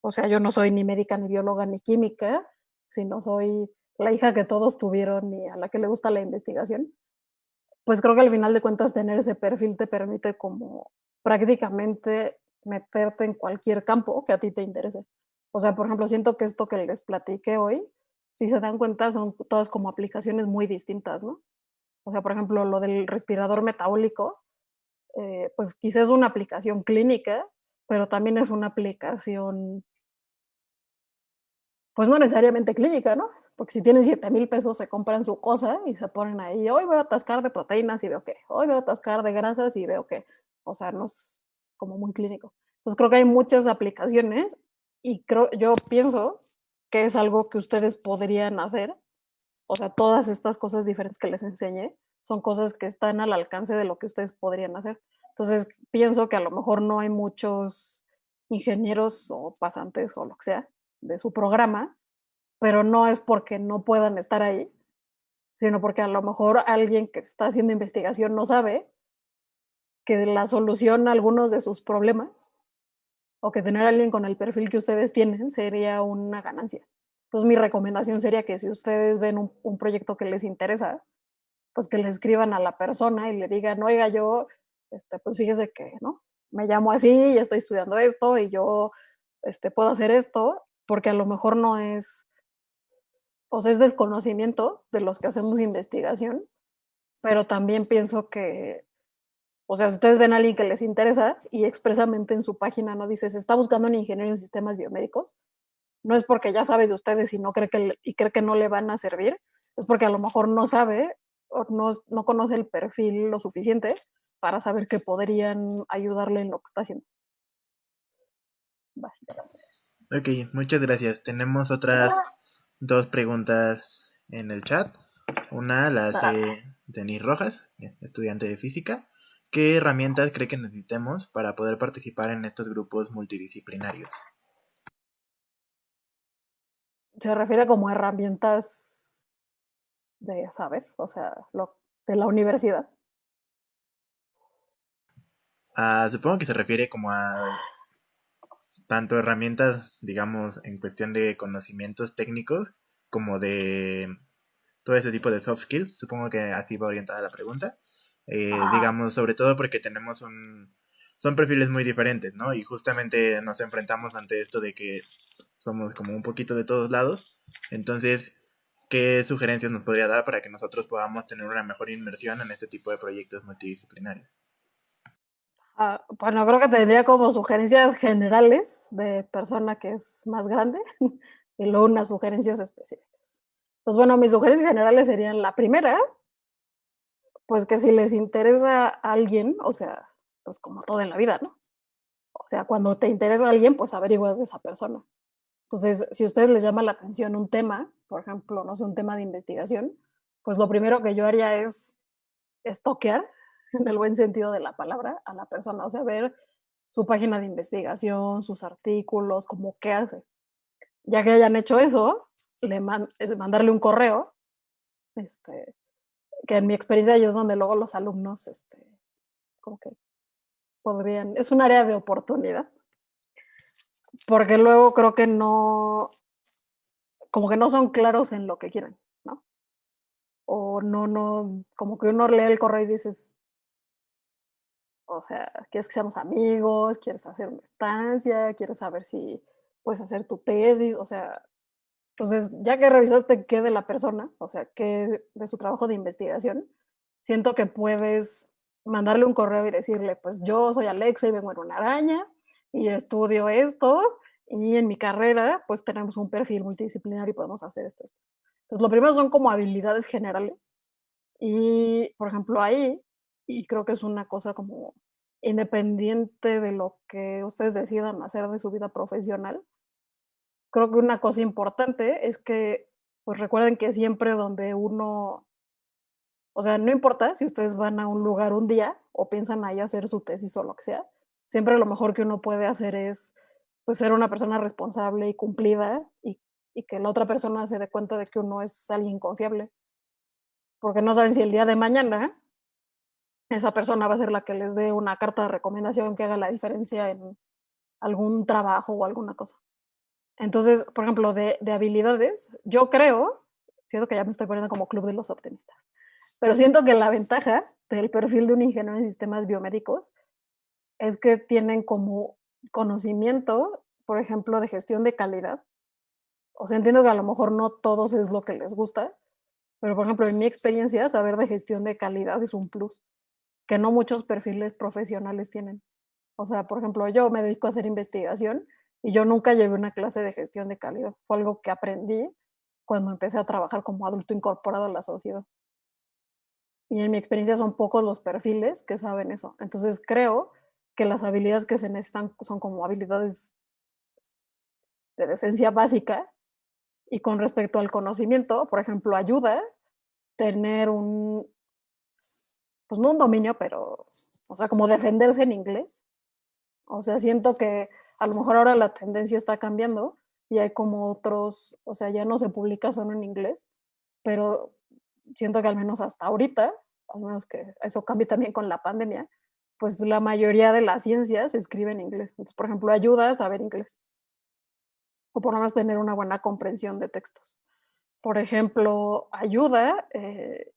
o sea, yo no soy ni médica, ni bióloga, ni química, sino soy la hija que todos tuvieron y a la que le gusta la investigación, pues creo que al final de cuentas tener ese perfil te permite como prácticamente meterte en cualquier campo que a ti te interese. O sea, por ejemplo, siento que esto que les platiqué hoy, si se dan cuenta, son todas como aplicaciones muy distintas, ¿no? O sea, por ejemplo, lo del respirador metabólico, eh, pues quizás es una aplicación clínica, pero también es una aplicación, pues no necesariamente clínica, ¿no? Porque si tienen 7 mil pesos, se compran su cosa y se ponen ahí. Hoy voy a atascar de proteínas y veo que. Hoy voy a atascar de grasas y veo que. O sea, no es como muy clínico. Entonces creo que hay muchas aplicaciones y creo, yo pienso que es algo que ustedes podrían hacer. O sea, todas estas cosas diferentes que les enseñé son cosas que están al alcance de lo que ustedes podrían hacer. Entonces pienso que a lo mejor no hay muchos ingenieros o pasantes o lo que sea de su programa pero no es porque no puedan estar ahí, sino porque a lo mejor alguien que está haciendo investigación no sabe que la solución a algunos de sus problemas o que tener a alguien con el perfil que ustedes tienen sería una ganancia. Entonces mi recomendación sería que si ustedes ven un, proyecto que les interesa, pues que le escriban a la persona y le digan, oiga, yo, este, pues fíjese que, ¿no? Me llamo así y estoy estudiando esto y yo este, puedo hacer esto, porque a lo mejor no es sea, es desconocimiento de los que hacemos investigación, pero también pienso que, o sea, si ustedes ven a alguien que les interesa y expresamente en su página no dice, se está buscando un ingeniero en sistemas biomédicos, no es porque ya sabe de ustedes y no cree que, y cree que no le van a servir, es porque a lo mejor no sabe o no, no conoce el perfil lo suficiente para saber que podrían ayudarle en lo que está haciendo. Básicamente. Ok, muchas gracias. Tenemos otras dos preguntas en el chat. Una la hace Denis Rojas, estudiante de física. ¿Qué herramientas cree que necesitemos para poder participar en estos grupos multidisciplinarios? Se refiere como herramientas de saber, o sea, lo, de la universidad. Ah, supongo que se refiere como a tanto herramientas, digamos, en cuestión de conocimientos técnicos como de todo ese tipo de soft skills. Supongo que así va orientada la pregunta. Eh, digamos, sobre todo porque tenemos un... Son perfiles muy diferentes, ¿no? Y justamente nos enfrentamos ante esto de que somos como un poquito de todos lados. Entonces, ¿qué sugerencias nos podría dar para que nosotros podamos tener una mejor inmersión en este tipo de proyectos multidisciplinarios? Ah, bueno, creo que tendría como sugerencias generales de persona que es más grande y luego unas sugerencias específicas. Pues bueno, mis sugerencias generales serían la primera, pues que si les interesa alguien, o sea, pues como todo en la vida, ¿no? O sea, cuando te interesa a alguien, pues averiguas de esa persona. Entonces, si a ustedes les llama la atención un tema, por ejemplo, no sé, un tema de investigación, pues lo primero que yo haría es estoquear en el buen sentido de la palabra, a la persona, o sea, ver su página de investigación, sus artículos, como qué hace. Ya que hayan hecho eso, le es mandarle un correo, este, que en mi experiencia es donde luego los alumnos, este, como que podrían, es un área de oportunidad, porque luego creo que no, como que no son claros en lo que quieren, ¿no? O no, no, como que uno lee el correo y dices, o sea, quieres que seamos amigos, quieres hacer una estancia, quieres saber si puedes hacer tu tesis, o sea, entonces, ya que revisaste qué de la persona, o sea, qué de su trabajo de investigación, siento que puedes mandarle un correo y decirle, pues yo soy Alexa y vengo en una araña y estudio esto y en mi carrera pues tenemos un perfil multidisciplinario y podemos hacer esto, esto. Entonces, lo primero son como habilidades generales y, por ejemplo, ahí, y creo que es una cosa como independiente de lo que ustedes decidan hacer de su vida profesional, creo que una cosa importante es que, pues recuerden que siempre donde uno, o sea, no importa si ustedes van a un lugar un día o piensan ahí hacer su tesis o lo que sea, siempre lo mejor que uno puede hacer es pues ser una persona responsable y cumplida y, y que la otra persona se dé cuenta de que uno es alguien confiable. Porque no saben si el día de mañana esa persona va a ser la que les dé una carta de recomendación que haga la diferencia en algún trabajo o alguna cosa. Entonces, por ejemplo, de, habilidades, yo creo, siento que ya me estoy poniendo como club de los optimistas, pero siento que la ventaja del perfil de un ingeniero en sistemas biomédicos es que tienen como conocimiento, por ejemplo, de gestión de calidad. O sea, entiendo que a lo mejor no todos es lo que les gusta, pero por ejemplo, en mi experiencia, saber de gestión de calidad es un plus que no muchos perfiles profesionales tienen. O sea, por ejemplo, yo me dedico a hacer investigación y yo nunca llevé una clase de gestión de calidad. Fue algo que aprendí cuando empecé a trabajar como adulto incorporado a la sociedad. Y en mi experiencia son pocos los perfiles que saben eso. Entonces creo que las habilidades que se necesitan son como habilidades de decencia básica. Y con respecto al conocimiento, por ejemplo, ayuda tener un, pues no un dominio, pero, o sea, como defenderse en inglés. O sea, siento que a lo mejor ahora la tendencia está cambiando y hay como otros, o sea, ya no se publica solo en inglés, pero siento que al menos hasta ahorita, al menos que eso cambie también con la pandemia, pues la mayoría de las ciencias se escribe en inglés. Por ejemplo, ayuda a saber inglés. O por lo menos tener una buena comprensión de textos. Por ejemplo, ayuda eh,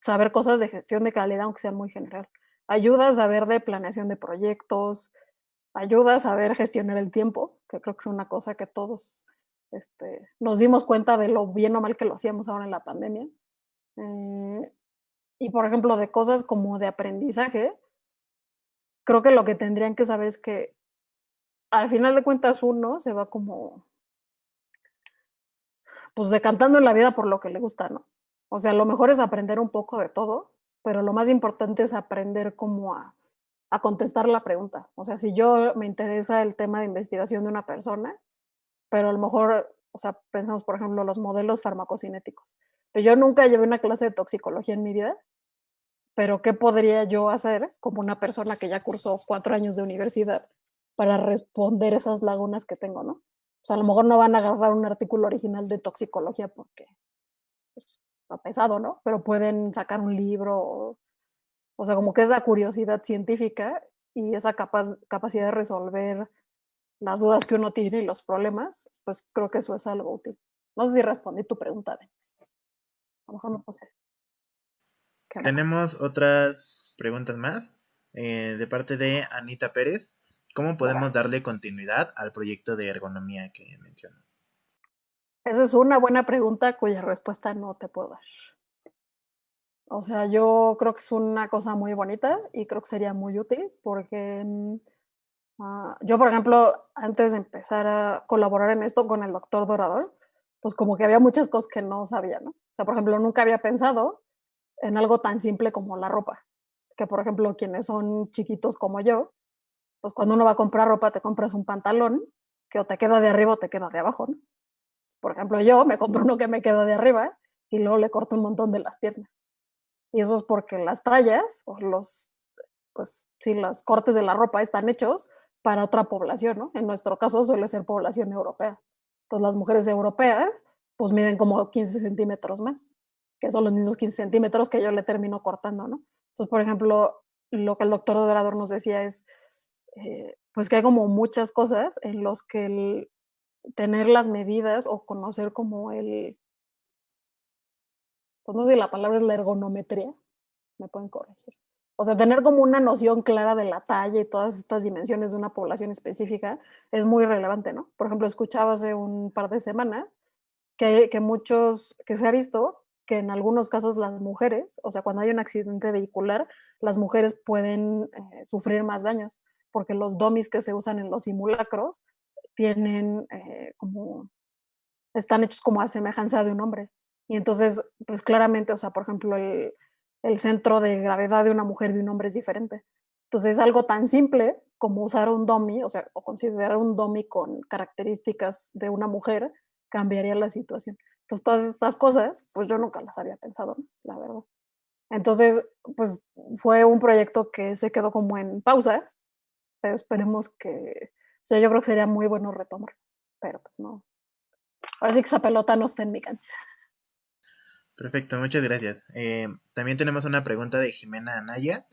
saber cosas de gestión de calidad, aunque sean muy general. Ayuda a saber de planeación de proyectos, ayuda a saber gestionar el tiempo, que creo que es una cosa que todos este, nos dimos cuenta de lo bien o mal que lo hacíamos ahora en la pandemia. Eh, y por ejemplo, de cosas como de aprendizaje, creo que lo que tendrían que saber es que al final de cuentas uno se va como, pues decantando en la vida por lo que le gusta, ¿no? O sea, lo mejor es aprender un poco de todo, pero lo más importante es aprender cómo a a contestar la pregunta. O sea, si yo me interesa el tema de investigación de una persona, pero a lo mejor, o sea, pensamos, por ejemplo, los modelos farmacocinéticos. Pero yo nunca llevé una clase de toxicología en mi vida, pero ¿qué podría yo hacer como una persona que ya cursó cuatro años de universidad para responder esas lagunas que tengo, no? O sea, a lo mejor no van a agarrar un artículo original de toxicología porque pues, está pesado, ¿no? Pero pueden sacar un libro o sea, como que esa curiosidad científica y esa capacidad de resolver las dudas que uno tiene y los problemas, pues creo que eso es algo útil. No sé si respondí tu pregunta, A lo mejor no puse. Tenemos otras preguntas más eh, de parte de Anita Pérez. ¿Cómo podemos darle continuidad al proyecto de ergonomía que mencionó? Esa es una buena pregunta cuya respuesta no te puedo dar. O sea, yo creo que es una cosa muy bonita y creo que sería muy útil porque mm, ah, yo, por ejemplo, antes de empezar a colaborar en esto con el doctor Dorador, pues como que había muchas cosas que no sabía, ¿no? O sea, por ejemplo, nunca había pensado en algo tan simple como la ropa. Que, por ejemplo, quienes son chiquitos como yo, pues cuando uno va a comprar ropa te compras un pantalón que o te queda de arriba o te queda de abajo, ¿no? Por ejemplo, yo me compro uno que me queda de arriba y luego le corto un montón de las piernas. Y eso es porque las tallas o los, pues sí, los cortes de la ropa están hechos para otra población, ¿no? En nuestro caso suele ser población europea. Entonces las mujeres europeas pues miden como 15 centímetros más, que son los mismos 15 centímetros que yo le termino cortando, ¿no? Entonces, por ejemplo, lo que el doctor Dorador nos decía es, eh, pues que hay como muchas cosas en los que el tener las medidas o conocer como el, pues no sé si la palabra es la ergonometría, me pueden corregir. O sea, tener como una noción clara de la talla y todas estas dimensiones de una población específica es muy relevante, ¿no? Por ejemplo, escuchaba hace un par de semanas que, que muchos, que se ha visto que en algunos casos las mujeres, o sea, cuando hay un accidente vehicular, las mujeres pueden eh, sufrir más daños, porque los domis que se usan en los simulacros tienen eh, como, están hechos como a semejanza de un hombre. Y entonces, pues claramente, o sea, por ejemplo, el, el centro de gravedad de una mujer y de un hombre es diferente. Entonces, es algo tan simple como usar un dummy, o sea, o considerar un dummy con características de una mujer, cambiaría la situación. Entonces, todas estas cosas, pues yo nunca las había pensado, la verdad. Entonces, pues fue un proyecto que se quedó como en pausa, pero esperemos que, o sea, yo creo que sería muy bueno retomar, pero pues no. Ahora sí que esa pelota no está en mi cancha. Perfecto, muchas gracias. Eh, también tenemos una pregunta de Jimena Anaya.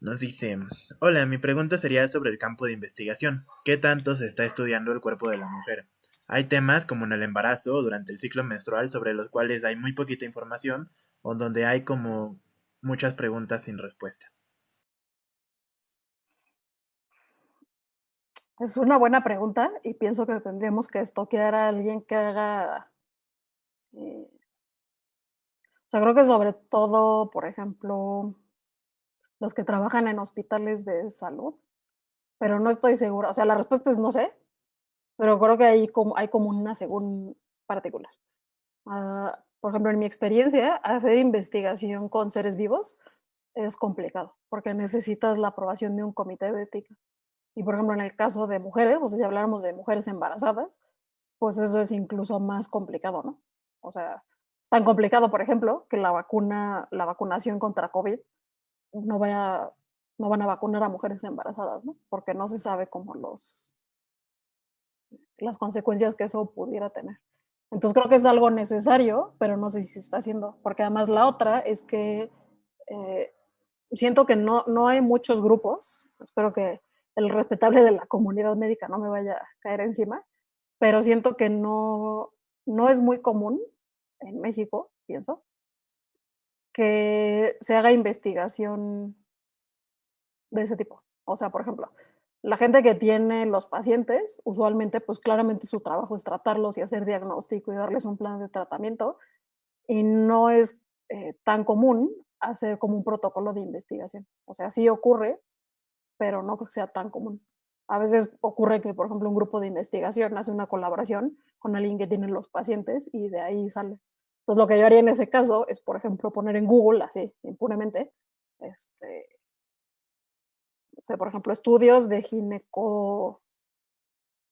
Nos dice, hola, mi pregunta sería sobre el campo de investigación. ¿Qué tanto se está estudiando el cuerpo de la mujer? Hay temas como en el embarazo o durante el ciclo menstrual sobre los cuales hay muy poquita información o donde hay como muchas preguntas sin respuesta. Es una buena pregunta y pienso que tendríamos que estoquear a alguien que haga eh, o sea, creo que sobre todo, por ejemplo, los que trabajan en hospitales de salud, pero no estoy segura. O sea, la respuesta es no sé, pero creo que hay como, hay como una según particular. Ah, por ejemplo, en mi experiencia, hacer investigación con seres vivos es complicado, porque necesitas la aprobación de un comité de ética. Y por ejemplo, en el caso de mujeres, o sea, si habláramos de mujeres embarazadas, pues eso es incluso más complicado, ¿no? O sea, tan complicado, por ejemplo, que la vacuna, la vacunación contra COVID no vaya, no van a vacunar a mujeres embarazadas, ¿no? Porque no se sabe cómo los las consecuencias que eso pudiera tener. Entonces creo que es algo necesario, pero no sé si se está haciendo, porque además la otra es que eh, siento que no, no hay muchos grupos, espero que el respetable de la comunidad médica no me vaya a caer encima, pero siento que no, no es muy común en México, pienso, que se haga investigación de ese tipo. O sea, por ejemplo, la gente que tiene los pacientes, usualmente, pues claramente su trabajo es tratarlos y hacer diagnóstico y darles un plan de tratamiento, y no es eh, tan común hacer como un protocolo de investigación. O sea, sí ocurre, pero no creo que sea tan común. A veces ocurre que, por ejemplo, un grupo de investigación hace una colaboración con alguien que tiene los pacientes y de ahí sale. Entonces, lo que yo haría en ese caso es, por ejemplo, poner en Google, así, impunemente, este, o sea, por ejemplo, estudios de gineco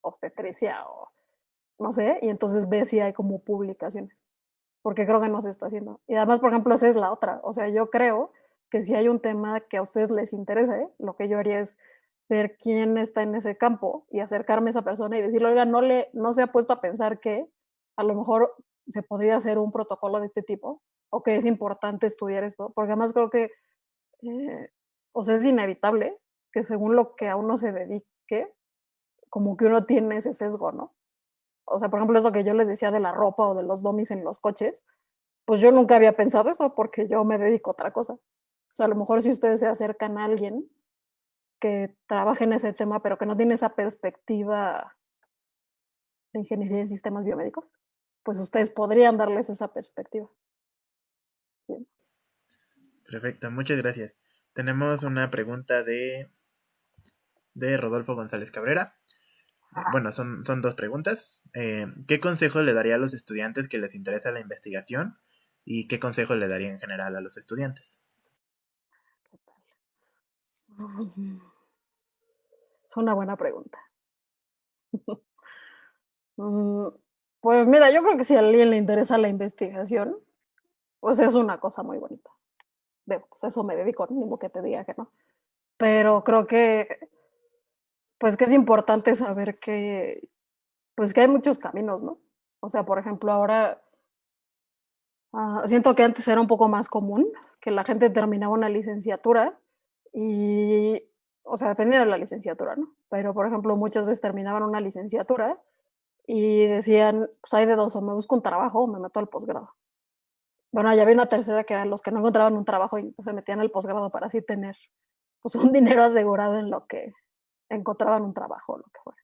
obstetricia o no sé, y entonces ve si hay como publicaciones, porque creo que no se está haciendo. Y además, por ejemplo, esa es la otra, o sea, yo creo que si hay un tema que a ustedes les interese, lo que yo haría es ver quién está en ese campo y acercarme a esa persona y decirle, oiga, no, le, no se ha puesto a pensar que a lo mejor se podría hacer un protocolo de este tipo o que es importante estudiar esto, porque además creo que, eh, o sea, es inevitable que según lo que a uno se dedique, como que uno tiene ese sesgo, ¿no? O sea, por ejemplo, es lo que yo les decía de la ropa o de los domis en los coches, pues yo nunca había pensado eso porque yo me dedico a otra cosa. O sea, a lo mejor si ustedes se acercan a alguien que trabaje en ese tema, pero que no tiene esa perspectiva de ingeniería en sistemas biomédicos, pues ustedes podrían darles esa perspectiva. Perfecto, muchas gracias. Tenemos una pregunta de, de Rodolfo González Cabrera. Bueno, son, son dos preguntas. Eh, ¿Qué consejo le daría a los estudiantes que les interesa la investigación? ¿Y qué consejo le daría en general a los estudiantes? Es una buena pregunta. Mm, pues mira, yo creo que si a alguien le interesa la investigación, pues es una cosa muy bonita. De, pues eso me dedico, mismo que te diga que no. Pero creo que, pues que es importante saber que, pues que hay muchos caminos, ¿no? O sea, por ejemplo, ahora ah, siento que antes era un poco más común que la gente terminaba una licenciatura y, o sea, dependía de la licenciatura, ¿no? Pero, por ejemplo, muchas veces terminaban una licenciatura y decían, pues hay de dos, o me busco un trabajo o me meto al posgrado. Bueno, ya había una tercera que eran los que no encontraban un trabajo y se metían al posgrado para así tener pues, un dinero asegurado en lo que encontraban un trabajo o lo que fuera.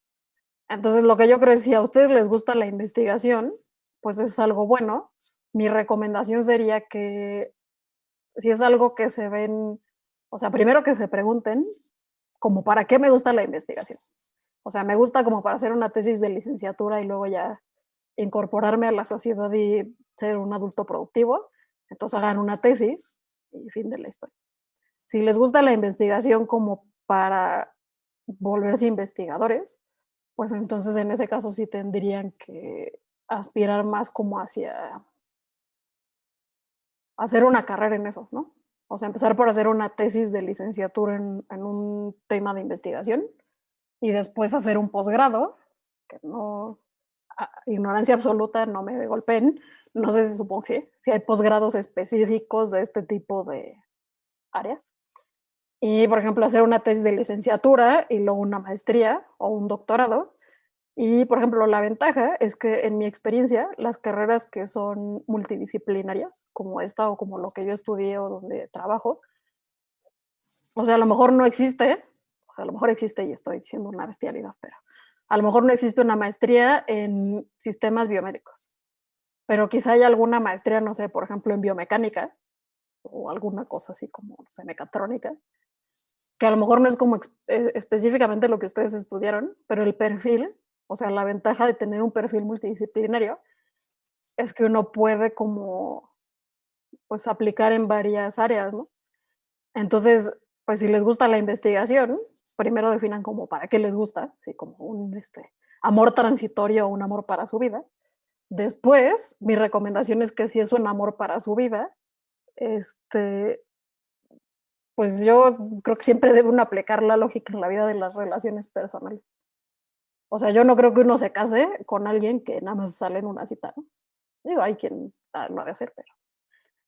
Entonces, lo que yo creo es si a ustedes les gusta la investigación, pues es algo bueno. Mi recomendación sería que si es algo que se ven, o sea, primero que se pregunten, como para qué me gusta la investigación. O sea, me gusta como para hacer una tesis de licenciatura y luego ya incorporarme a la sociedad y ser un adulto productivo. Entonces hagan una tesis y fin de la historia. Si les gusta la investigación como para volverse investigadores, pues entonces en ese caso sí tendrían que aspirar más como hacia hacer una carrera en eso, ¿no? O sea, empezar por hacer una tesis de licenciatura en, en un tema de investigación y después hacer un posgrado, que no, ignorancia absoluta, no me golpeen, no sé si supongo que si hay posgrados específicos de este tipo de áreas. Y, por ejemplo, hacer una tesis de licenciatura y luego una maestría o un doctorado. Y, por ejemplo, la ventaja es que en mi experiencia, las carreras que son multidisciplinarias, como esta o como lo que yo estudié o donde trabajo, o sea, a lo mejor no existe a lo mejor existe y estoy diciendo una bestialidad, pero a lo mejor no existe una maestría en sistemas biomédicos, pero quizá haya alguna maestría, no sé, por ejemplo, en biomecánica o alguna cosa así como, no sé, mecatrónica, que a lo mejor no es como eh, específicamente lo que ustedes estudiaron, pero el perfil, o sea, la ventaja de tener un perfil multidisciplinario es que uno puede como, pues, aplicar en varias áreas, ¿no? Entonces, pues si les gusta la investigación, primero definan como para qué les gusta, ¿sí? como un este, amor transitorio o un amor para su vida. Después, mi recomendación es que si es un amor para su vida, este, pues yo creo que siempre debe uno aplicar la lógica en la vida de las relaciones personales. O sea, yo no creo que uno se case con alguien que nada más sale en una cita, ¿no? Digo, hay quien lo ha de hacer, pero...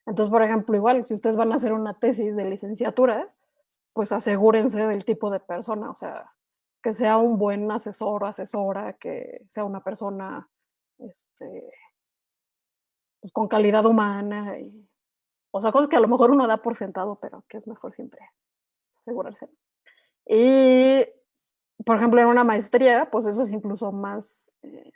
Entonces, por ejemplo, igual, si ustedes van a hacer una tesis de licenciatura, pues asegúrense del tipo de persona, o sea, que sea un buen asesor o asesora, que sea una persona este, pues con calidad humana, y, o sea, cosas que a lo mejor uno da por sentado, pero que es mejor siempre asegurarse. Y, por ejemplo, en una maestría, pues eso es incluso más, eh,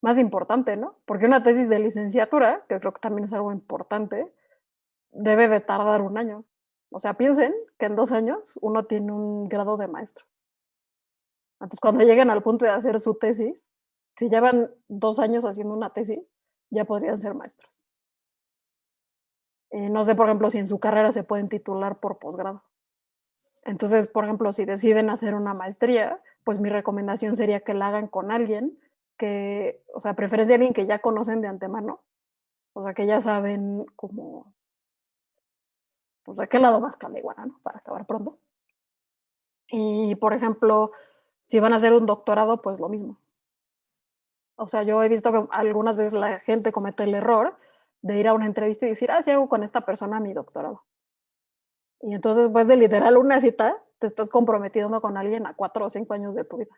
más importante, ¿no? Porque una tesis de licenciatura, que creo que también es algo importante, debe de tardar un año. O sea, piensen que en dos años uno tiene un grado de maestro. Entonces, cuando lleguen al punto de hacer su tesis, si llevan dos años haciendo una tesis, ya podrían ser maestros. Eh, no sé, por ejemplo, si en su carrera se pueden titular por posgrado. Entonces, por ejemplo, si deciden hacer una maestría, pues mi recomendación sería que la hagan con alguien que, o sea, preferencia alguien que ya conocen de antemano, o sea, que ya saben cómo pues de qué lado más iguana, ¿no? Para acabar pronto. Y, por ejemplo, si van a hacer un doctorado, pues lo mismo. O sea, yo he visto que algunas veces la gente comete el error de ir a una entrevista y decir, ah, sí hago con esta persona mi doctorado. Y entonces, pues de literal una cita, te estás comprometiendo con alguien a cuatro o cinco años de tu vida.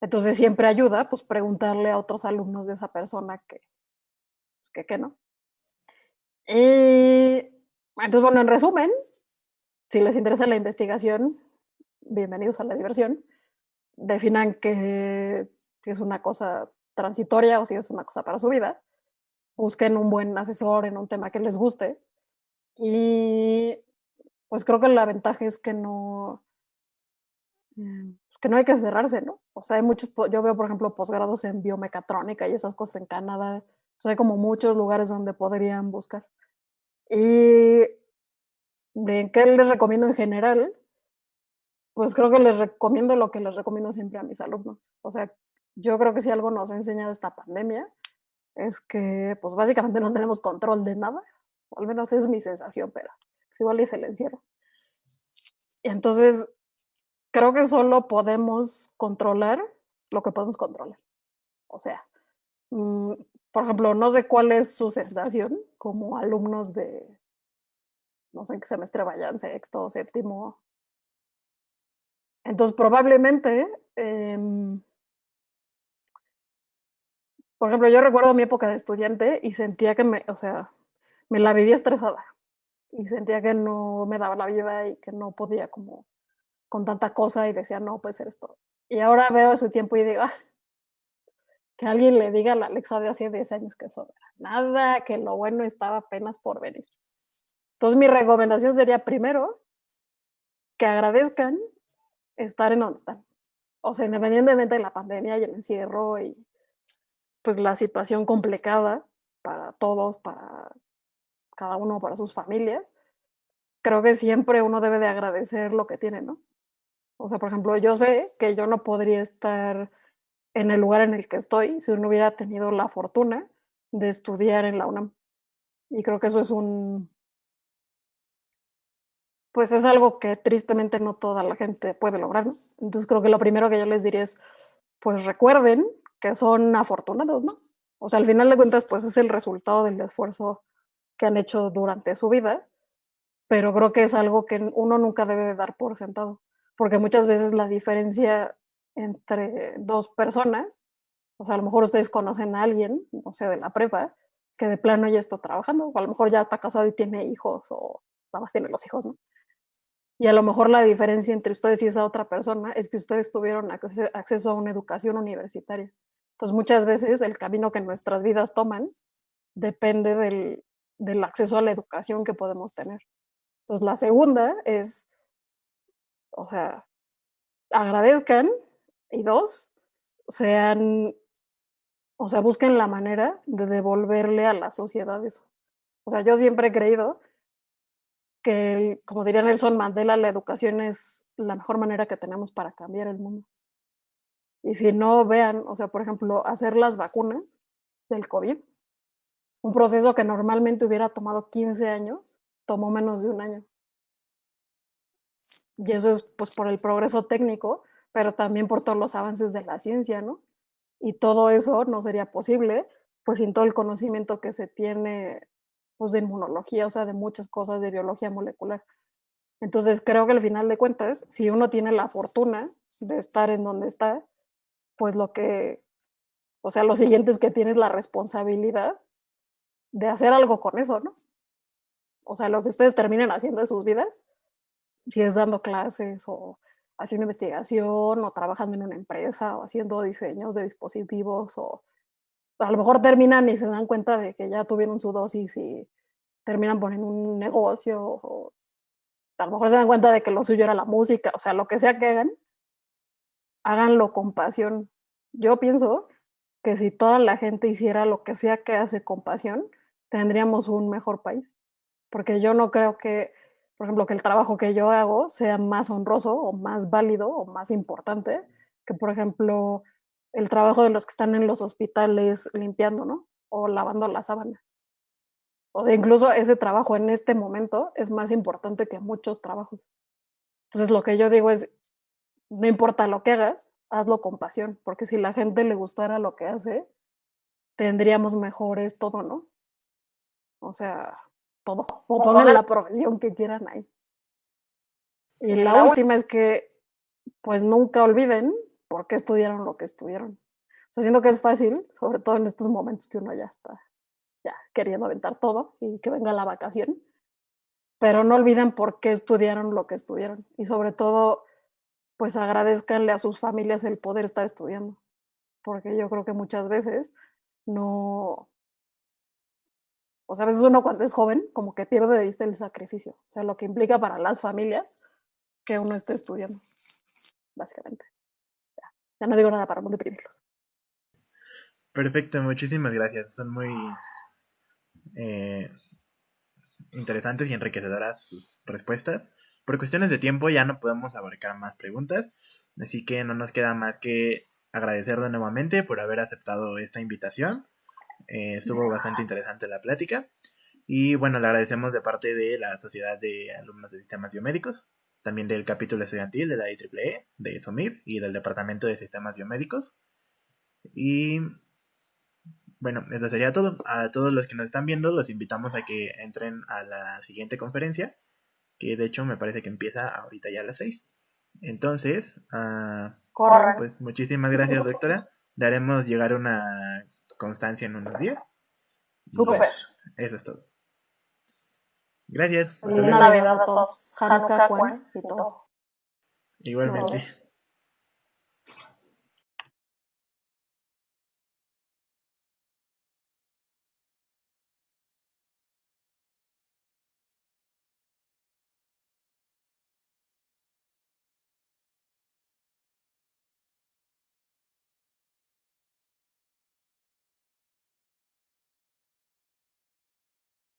Entonces siempre ayuda, pues, preguntarle a otros alumnos de esa persona que, que, que no. Y entonces, bueno, en resumen, si les interesa la investigación, bienvenidos a la diversión. Definan que, es una cosa transitoria o si es una cosa para su vida. Busquen un buen asesor en un tema que les guste. Y pues creo que la ventaja es que no, mm, pues, que no hay que cerrarse, ¿no? O sea, hay muchos, yo veo, por ejemplo, posgrados en biomecatrónica y esas cosas en Canadá. O sea, hay como muchos lugares donde podrían buscar. Y ¿qué les recomiendo en general? Pues creo que les recomiendo lo que les recomiendo siempre a mis alumnos. O sea, yo creo que si algo nos ha enseñado esta pandemia es que pues básicamente no tenemos control de nada, o al menos es mi sensación, pero pues igual es el encierro. Y entonces, creo que solo podemos controlar lo que podemos controlar. O sea, mm, por ejemplo, no sé cuál es su sensación como alumnos de, no sé en qué semestre vayan, sexto, séptimo. Entonces, probablemente, em, por ejemplo, yo recuerdo mi época de estudiante y sentía que me, o sea, me la vivía estresada y sentía que no me daba la vida y que no podía como con tanta cosa y decía, no, puede ser esto. Y ahora veo ese tiempo y digo, ah, que alguien le diga a la Alexa de hace 10 años que eso nada, que lo bueno estaba apenas por venir. Entonces mi recomendación sería primero que agradezcan estar en donde están. O sea, independientemente de la pandemia y el encierro y pues la situación complicada para todos, para cada uno, para sus familias, creo que siempre uno debe de agradecer lo que tiene, ¿no? O sea, por ejemplo, yo sé que yo no podría estar en el lugar en el que estoy si no hubiera tenido la fortuna de estudiar en la UNAM. Y creo que eso es un, pues es algo que tristemente no toda la gente puede lograr. ¿no? Entonces creo que lo primero que yo les diría es, pues recuerden que son afortunados, ¿no? O sea, al final de cuentas, pues es el resultado del esfuerzo que han hecho durante su vida, pero creo que es algo que uno nunca debe de dar por sentado, porque muchas veces la diferencia entre dos personas, o sea, a lo mejor ustedes conocen a alguien, no sé, de la prepa, que de plano ya está trabajando, o a lo mejor ya está casado y tiene hijos, o nada más tiene los hijos, ¿no? Y a lo mejor la diferencia entre ustedes y esa otra persona es que ustedes tuvieron acceso a una educación universitaria. Entonces, muchas veces el camino que nuestras vidas toman depende del, del acceso a la educación que podemos tener. Entonces, la segunda es, o sea, agradezcan y dos, sean, o sea, busquen la manera de devolverle a la sociedad eso. O sea, yo siempre he creído que, como diría Nelson Mandela, la educación es la mejor manera que tenemos para cambiar el mundo. Y si no, vean, o sea, por ejemplo, hacer las vacunas del COVID, un proceso que normalmente hubiera tomado 15 años, tomó menos de un año. Y eso es pues por el progreso técnico, pero también por todos los avances de la ciencia, ¿no? Y todo eso no sería posible, pues sin todo el conocimiento que se tiene, pues de inmunología, o sea, de muchas cosas de biología molecular. Entonces creo que al final de cuentas, si uno tiene la fortuna de estar en donde está, pues lo que, o sea, lo siguiente es que tienes la responsabilidad de hacer algo con eso, ¿no? O sea, lo que ustedes terminen haciendo de sus vidas, si es dando clases o haciendo investigación o trabajando en una empresa o haciendo diseños de dispositivos o a lo mejor terminan y se dan cuenta de que ya tuvieron su dosis y terminan poniendo un negocio o a lo mejor se dan cuenta de que lo suyo era la música, o sea, lo que sea que hagan, háganlo con pasión. Yo pienso que si toda la gente hiciera lo que sea que hace con pasión, tendríamos un mejor país. Porque yo no creo que por ejemplo, que el trabajo que yo hago sea más honroso o más válido o más importante que, por ejemplo, el trabajo de los que están en los hospitales limpiando, ¿no? O lavando la sábana. O sea, incluso ese trabajo en este momento es más importante que muchos trabajos. Entonces, lo que yo digo es, no importa lo que hagas, hazlo con pasión, porque si la gente le gustara lo que hace, tendríamos mejores todo, ¿no? O sea, todo. O pongan la profesión que quieran ahí. Y la última es que, pues nunca olviden por qué estudiaron lo que estudiaron. O sea, siento que es fácil, sobre todo en estos momentos que uno ya está ya queriendo aventar todo y que venga la vacación. Pero no olviden por qué estudiaron lo que estudiaron. Y sobre todo, pues agradezcanle a sus familias el poder estar estudiando. Porque yo creo que muchas veces no, o sea, a veces uno cuando es joven como que pierde de vista el sacrificio, o sea, lo que implica para las familias que uno esté estudiando, básicamente. Ya, no digo nada para no deprimirlos. Perfecto, muchísimas gracias. Son muy eh, interesantes y enriquecedoras sus respuestas. Por cuestiones de tiempo ya no podemos abarcar más preguntas, así que no nos queda más que agradecerle nuevamente por haber aceptado esta invitación eh, estuvo bastante interesante la plática. Y bueno, le agradecemos de parte de la Sociedad de Alumnos de Sistemas Biomédicos, también del capítulo estudiantil de la IEEE, de SOMIP y del Departamento de Sistemas Biomédicos. Y bueno, eso sería todo. A todos los que nos están viendo, los invitamos a que entren a la siguiente conferencia, que de hecho me parece que empieza ahorita ya a las 6. Entonces, uh, pues muchísimas gracias, doctora. Daremos llegar una constancia en unos días. Súper. Eso es todo. Gracias. Feliz Navidad a todos. Hanukkah, y todo. Igualmente.